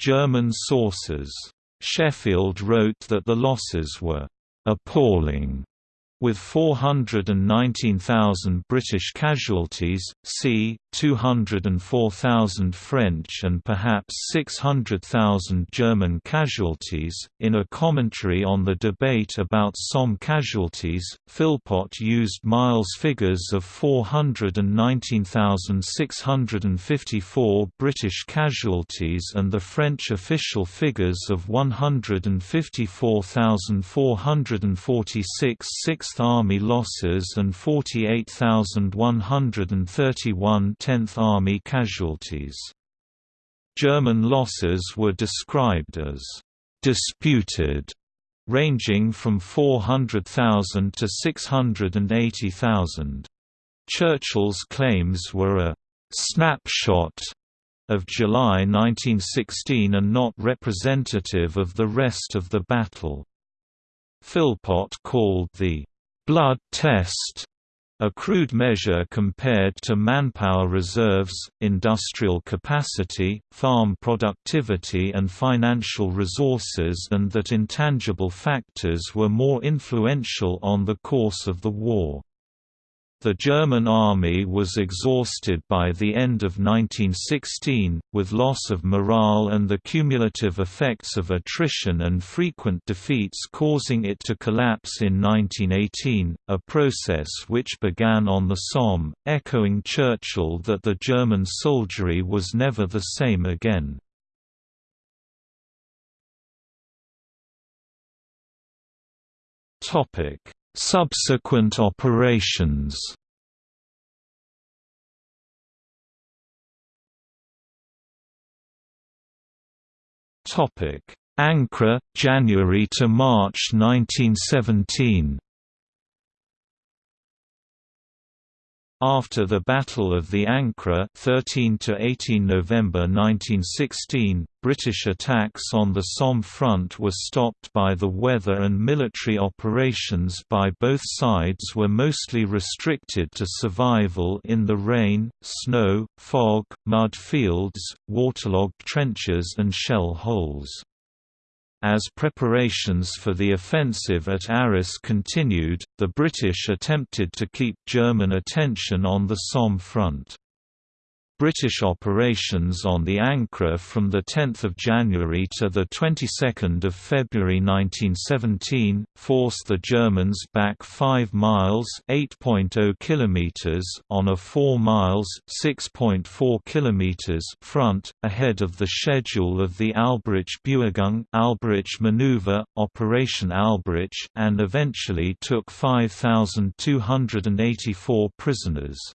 German sources. Sheffield wrote that the losses were appalling with 419,000 British casualties, c. 204,000 French and perhaps 600,000 German casualties. In a commentary on the debate about Somme casualties, Philpott used Miles' figures of 419,654 British casualties and the French official figures of 154,446 Sixth Army losses and 48,131 Tenth Army casualties. German losses were described as «disputed», ranging from 400,000 to 680,000. Churchill's claims were a «snapshot» of July 1916 and not representative of the rest of the battle. Philpott called the blood test a crude measure compared to manpower reserves, industrial capacity, farm productivity and financial resources and that intangible factors were more influential on the course of the war. The German army was exhausted by the end of 1916, with loss of morale and the cumulative effects of attrition and frequent defeats causing it to collapse in 1918, a process which began on the Somme, echoing Churchill that the German soldiery was never the same again. Topic Subsequent operations Topic: Ancre, January to March 1917. After the Battle of the Ancre 13 to 18 November 1916, British attacks on the Somme front were stopped by the weather and military operations by both sides were mostly restricted to survival in the rain, snow, fog, mud fields, waterlogged trenches and shell holes. As preparations for the offensive at Arras continued, the British attempted to keep German attention on the Somme front. British operations on the Ancre from 10 January to 22 February 1917, forced the Germans back 5 miles oh km on a 4 miles km front, ahead of the schedule of the Alberich-Bewegung Alberich maneuver, Operation Alberich and eventually took 5,284 prisoners.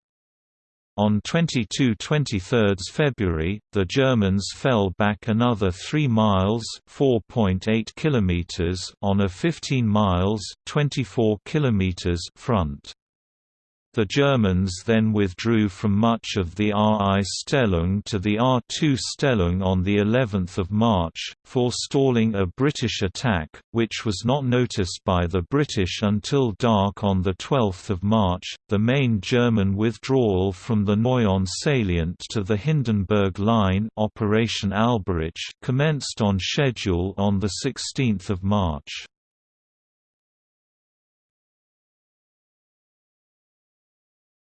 On 22–23 February, the Germans fell back another 3 miles (4.8 kilometers) on a 15 miles (24 kilometers) front. The Germans then withdrew from much of the RI Stellung to the R2 Stellung on the 11th of March, forestalling a British attack, which was not noticed by the British until dark on the 12th of March. The main German withdrawal from the Noyon salient to the Hindenburg Line, Operation Alberich commenced on schedule on the 16th of March.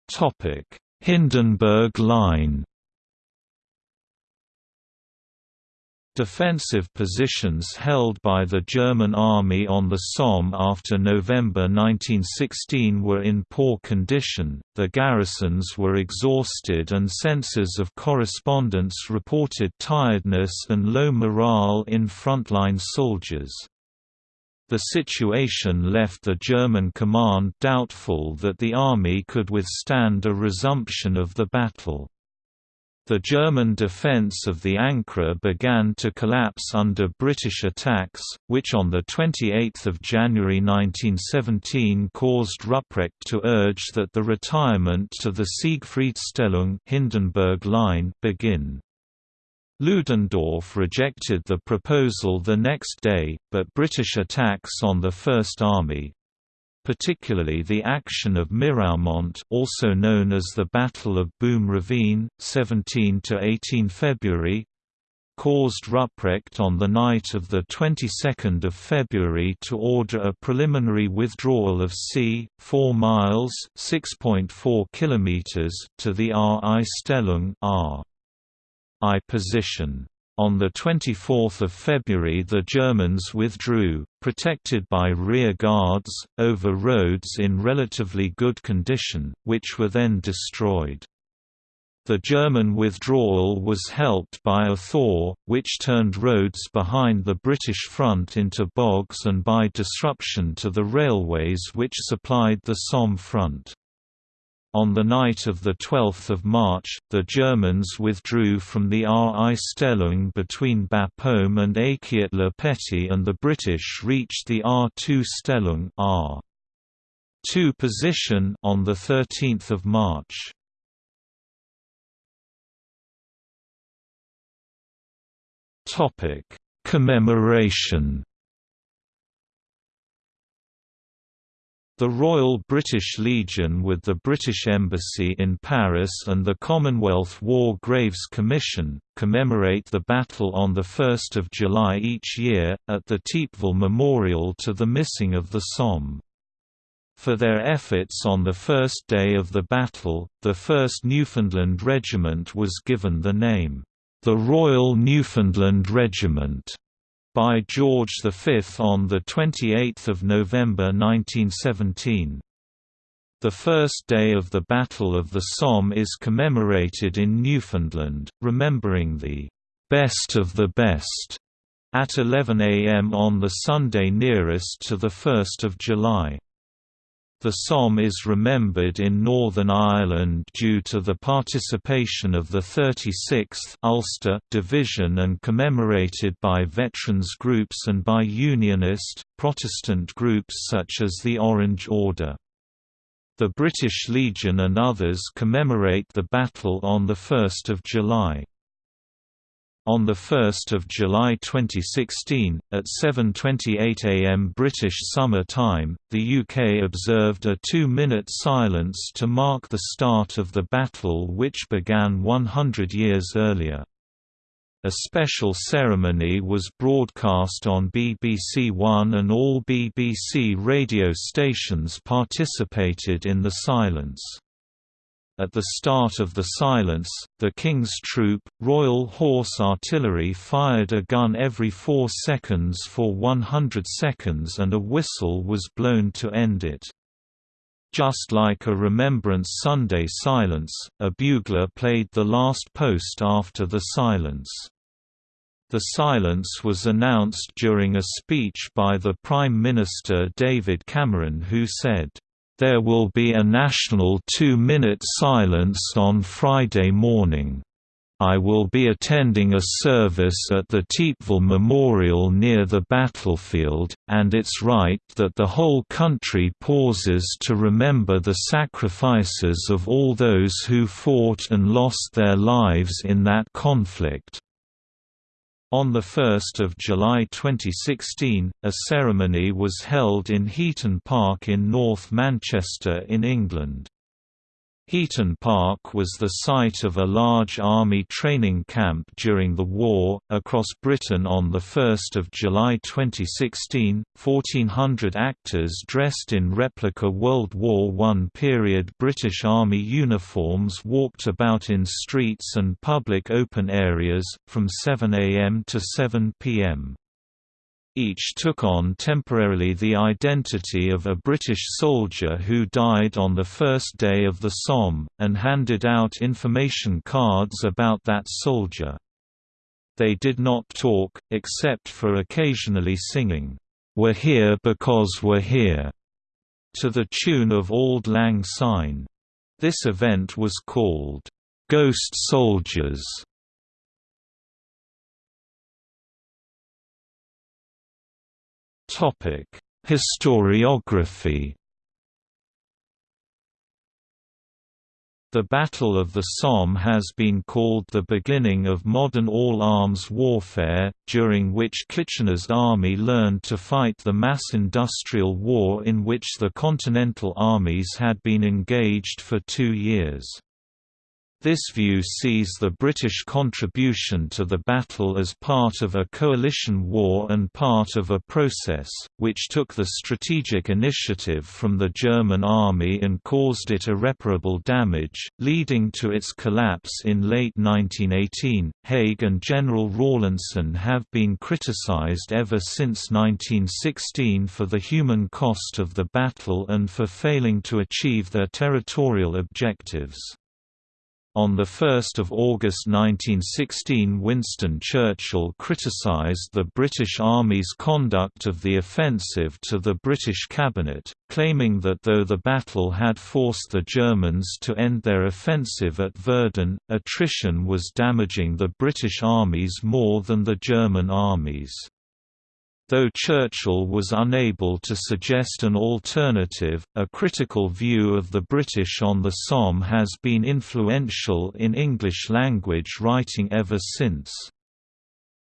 Topic: Hindenburg Line. Defensive positions held by the German army on the Somme after November 1916 were in poor condition, the garrisons were exhausted and censors of correspondence reported tiredness and low morale in frontline soldiers. The situation left the German command doubtful that the army could withstand a resumption of the battle. The German defence of the Ancre began to collapse under British attacks, which on 28 January 1917 caused Rupprecht to urge that the retirement to the Siegfriedstellung Hindenburg line begin. Ludendorff rejected the proposal the next day, but British attacks on the First Army, particularly the action of Miraumont also known as the Battle of Boom Ravine, 17–18 February, caused Rupprecht on the night of the 22nd of February to order a preliminary withdrawal of c. 4 miles (6.4 kilometers) to the R.I. Stellung R. I position. On 24 February the Germans withdrew, protected by rear guards, over roads in relatively good condition, which were then destroyed. The German withdrawal was helped by a thaw, which turned roads behind the British front into bogs and by disruption to the railways which supplied the Somme front. On the night of 12 March, the Germans withdrew from the R.I. Stellung between Bapaume and Achiet-le-Petit and the British reached the R2 Stellung R. 2 position on 13 March. Commemoration The Royal British Legion with the British Embassy in Paris and the Commonwealth War Graves Commission, commemorate the battle on 1 July each year, at the Thiepval Memorial to the missing of the Somme. For their efforts on the first day of the battle, the 1st Newfoundland Regiment was given the name, the Royal Newfoundland Regiment by George V on 28 November 1917. The first day of the Battle of the Somme is commemorated in Newfoundland, remembering the "'best of the best' at 11 am on the Sunday nearest to 1 July. The Somme is remembered in Northern Ireland due to the participation of the 36th Ulster Division and commemorated by veterans groups and by Unionist, Protestant groups such as the Orange Order. The British Legion and others commemorate the battle on 1 July. On 1 July 2016, at 7.28 am British Summer Time, the UK observed a two-minute silence to mark the start of the battle which began 100 years earlier. A special ceremony was broadcast on BBC One and all BBC radio stations participated in the silence. At the start of the silence, the King's Troop, Royal Horse Artillery fired a gun every four seconds for 100 seconds and a whistle was blown to end it. Just like a Remembrance Sunday silence, a bugler played the last post after the silence. The silence was announced during a speech by the Prime Minister David Cameron who said, there will be a national two-minute silence on Friday morning. I will be attending a service at the Thiepval Memorial near the battlefield, and it's right that the whole country pauses to remember the sacrifices of all those who fought and lost their lives in that conflict. On 1 July 2016, a ceremony was held in Heaton Park in North Manchester in England. Heaton Park was the site of a large army training camp during the war. Across Britain on 1 July 2016, 1,400 actors dressed in replica World War I period British Army uniforms walked about in streets and public open areas, from 7 am to 7 pm. Each took on temporarily the identity of a British soldier who died on the first day of the Somme, and handed out information cards about that soldier. They did not talk, except for occasionally singing, "'We're here because we're here' to the tune of Auld Lang Syne. This event was called, "'Ghost Soldiers' Topic: Historiography. The Battle of the Somme has been called the beginning of modern all-arms warfare, during which Kitchener's army learned to fight the mass industrial war in which the Continental armies had been engaged for two years. This view sees the British contribution to the battle as part of a coalition war and part of a process, which took the strategic initiative from the German army and caused it irreparable damage, leading to its collapse in late 1918. Haig and General Rawlinson have been criticized ever since 1916 for the human cost of the battle and for failing to achieve their territorial objectives. On 1 August 1916 Winston Churchill criticised the British Army's conduct of the offensive to the British cabinet, claiming that though the battle had forced the Germans to end their offensive at Verdun, attrition was damaging the British armies more than the German armies. Though Churchill was unable to suggest an alternative, a critical view of the British on the Somme has been influential in English-language writing ever since.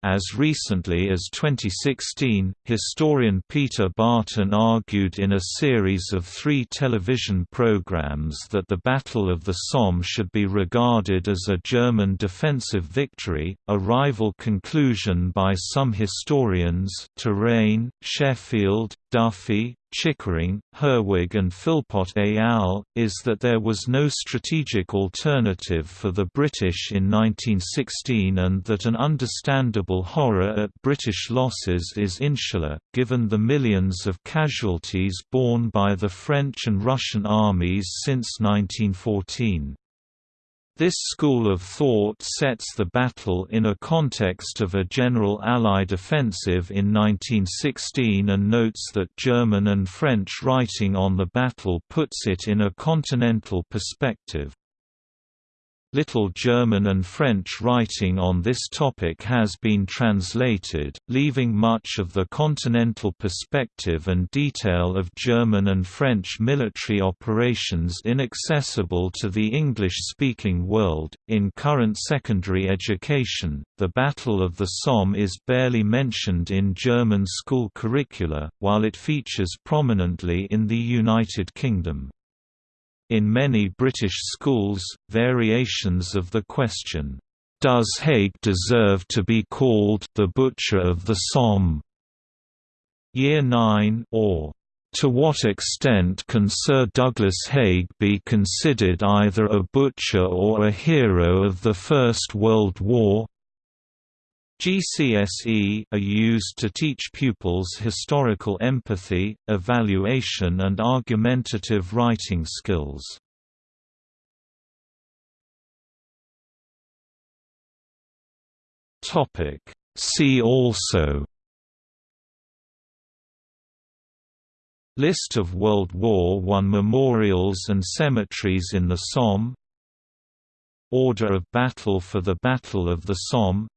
As recently as 2016, historian Peter Barton argued in a series of three television programs that the Battle of the Somme should be regarded as a German defensive victory, a rival conclusion by some historians Terraine, Sheffield, Duffy, Chickering, Herwig and Philpott et al., is that there was no strategic alternative for the British in 1916 and that an understandable horror at British losses is insular, given the millions of casualties borne by the French and Russian armies since 1914. This school of thought sets the battle in a context of a general Allied offensive in 1916 and notes that German and French writing on the battle puts it in a continental perspective. Little German and French writing on this topic has been translated, leaving much of the continental perspective and detail of German and French military operations inaccessible to the English-speaking world. In current secondary education, the Battle of the Somme is barely mentioned in German school curricula, while it features prominently in the United Kingdom. In many British schools, variations of the question, "'Does Haig deserve to be called the Butcher of the Somme?' Year 9 or to what extent can Sir Douglas Haig be considered either a butcher or a hero of the First World War? GCSE are used to teach pupils historical empathy, evaluation and argumentative writing skills. See also List of World War I memorials and cemeteries in the Somme Order of battle for the Battle of the Somme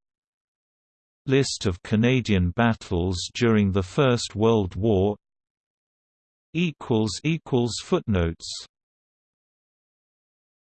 List of Canadian battles during the First World War. Footnotes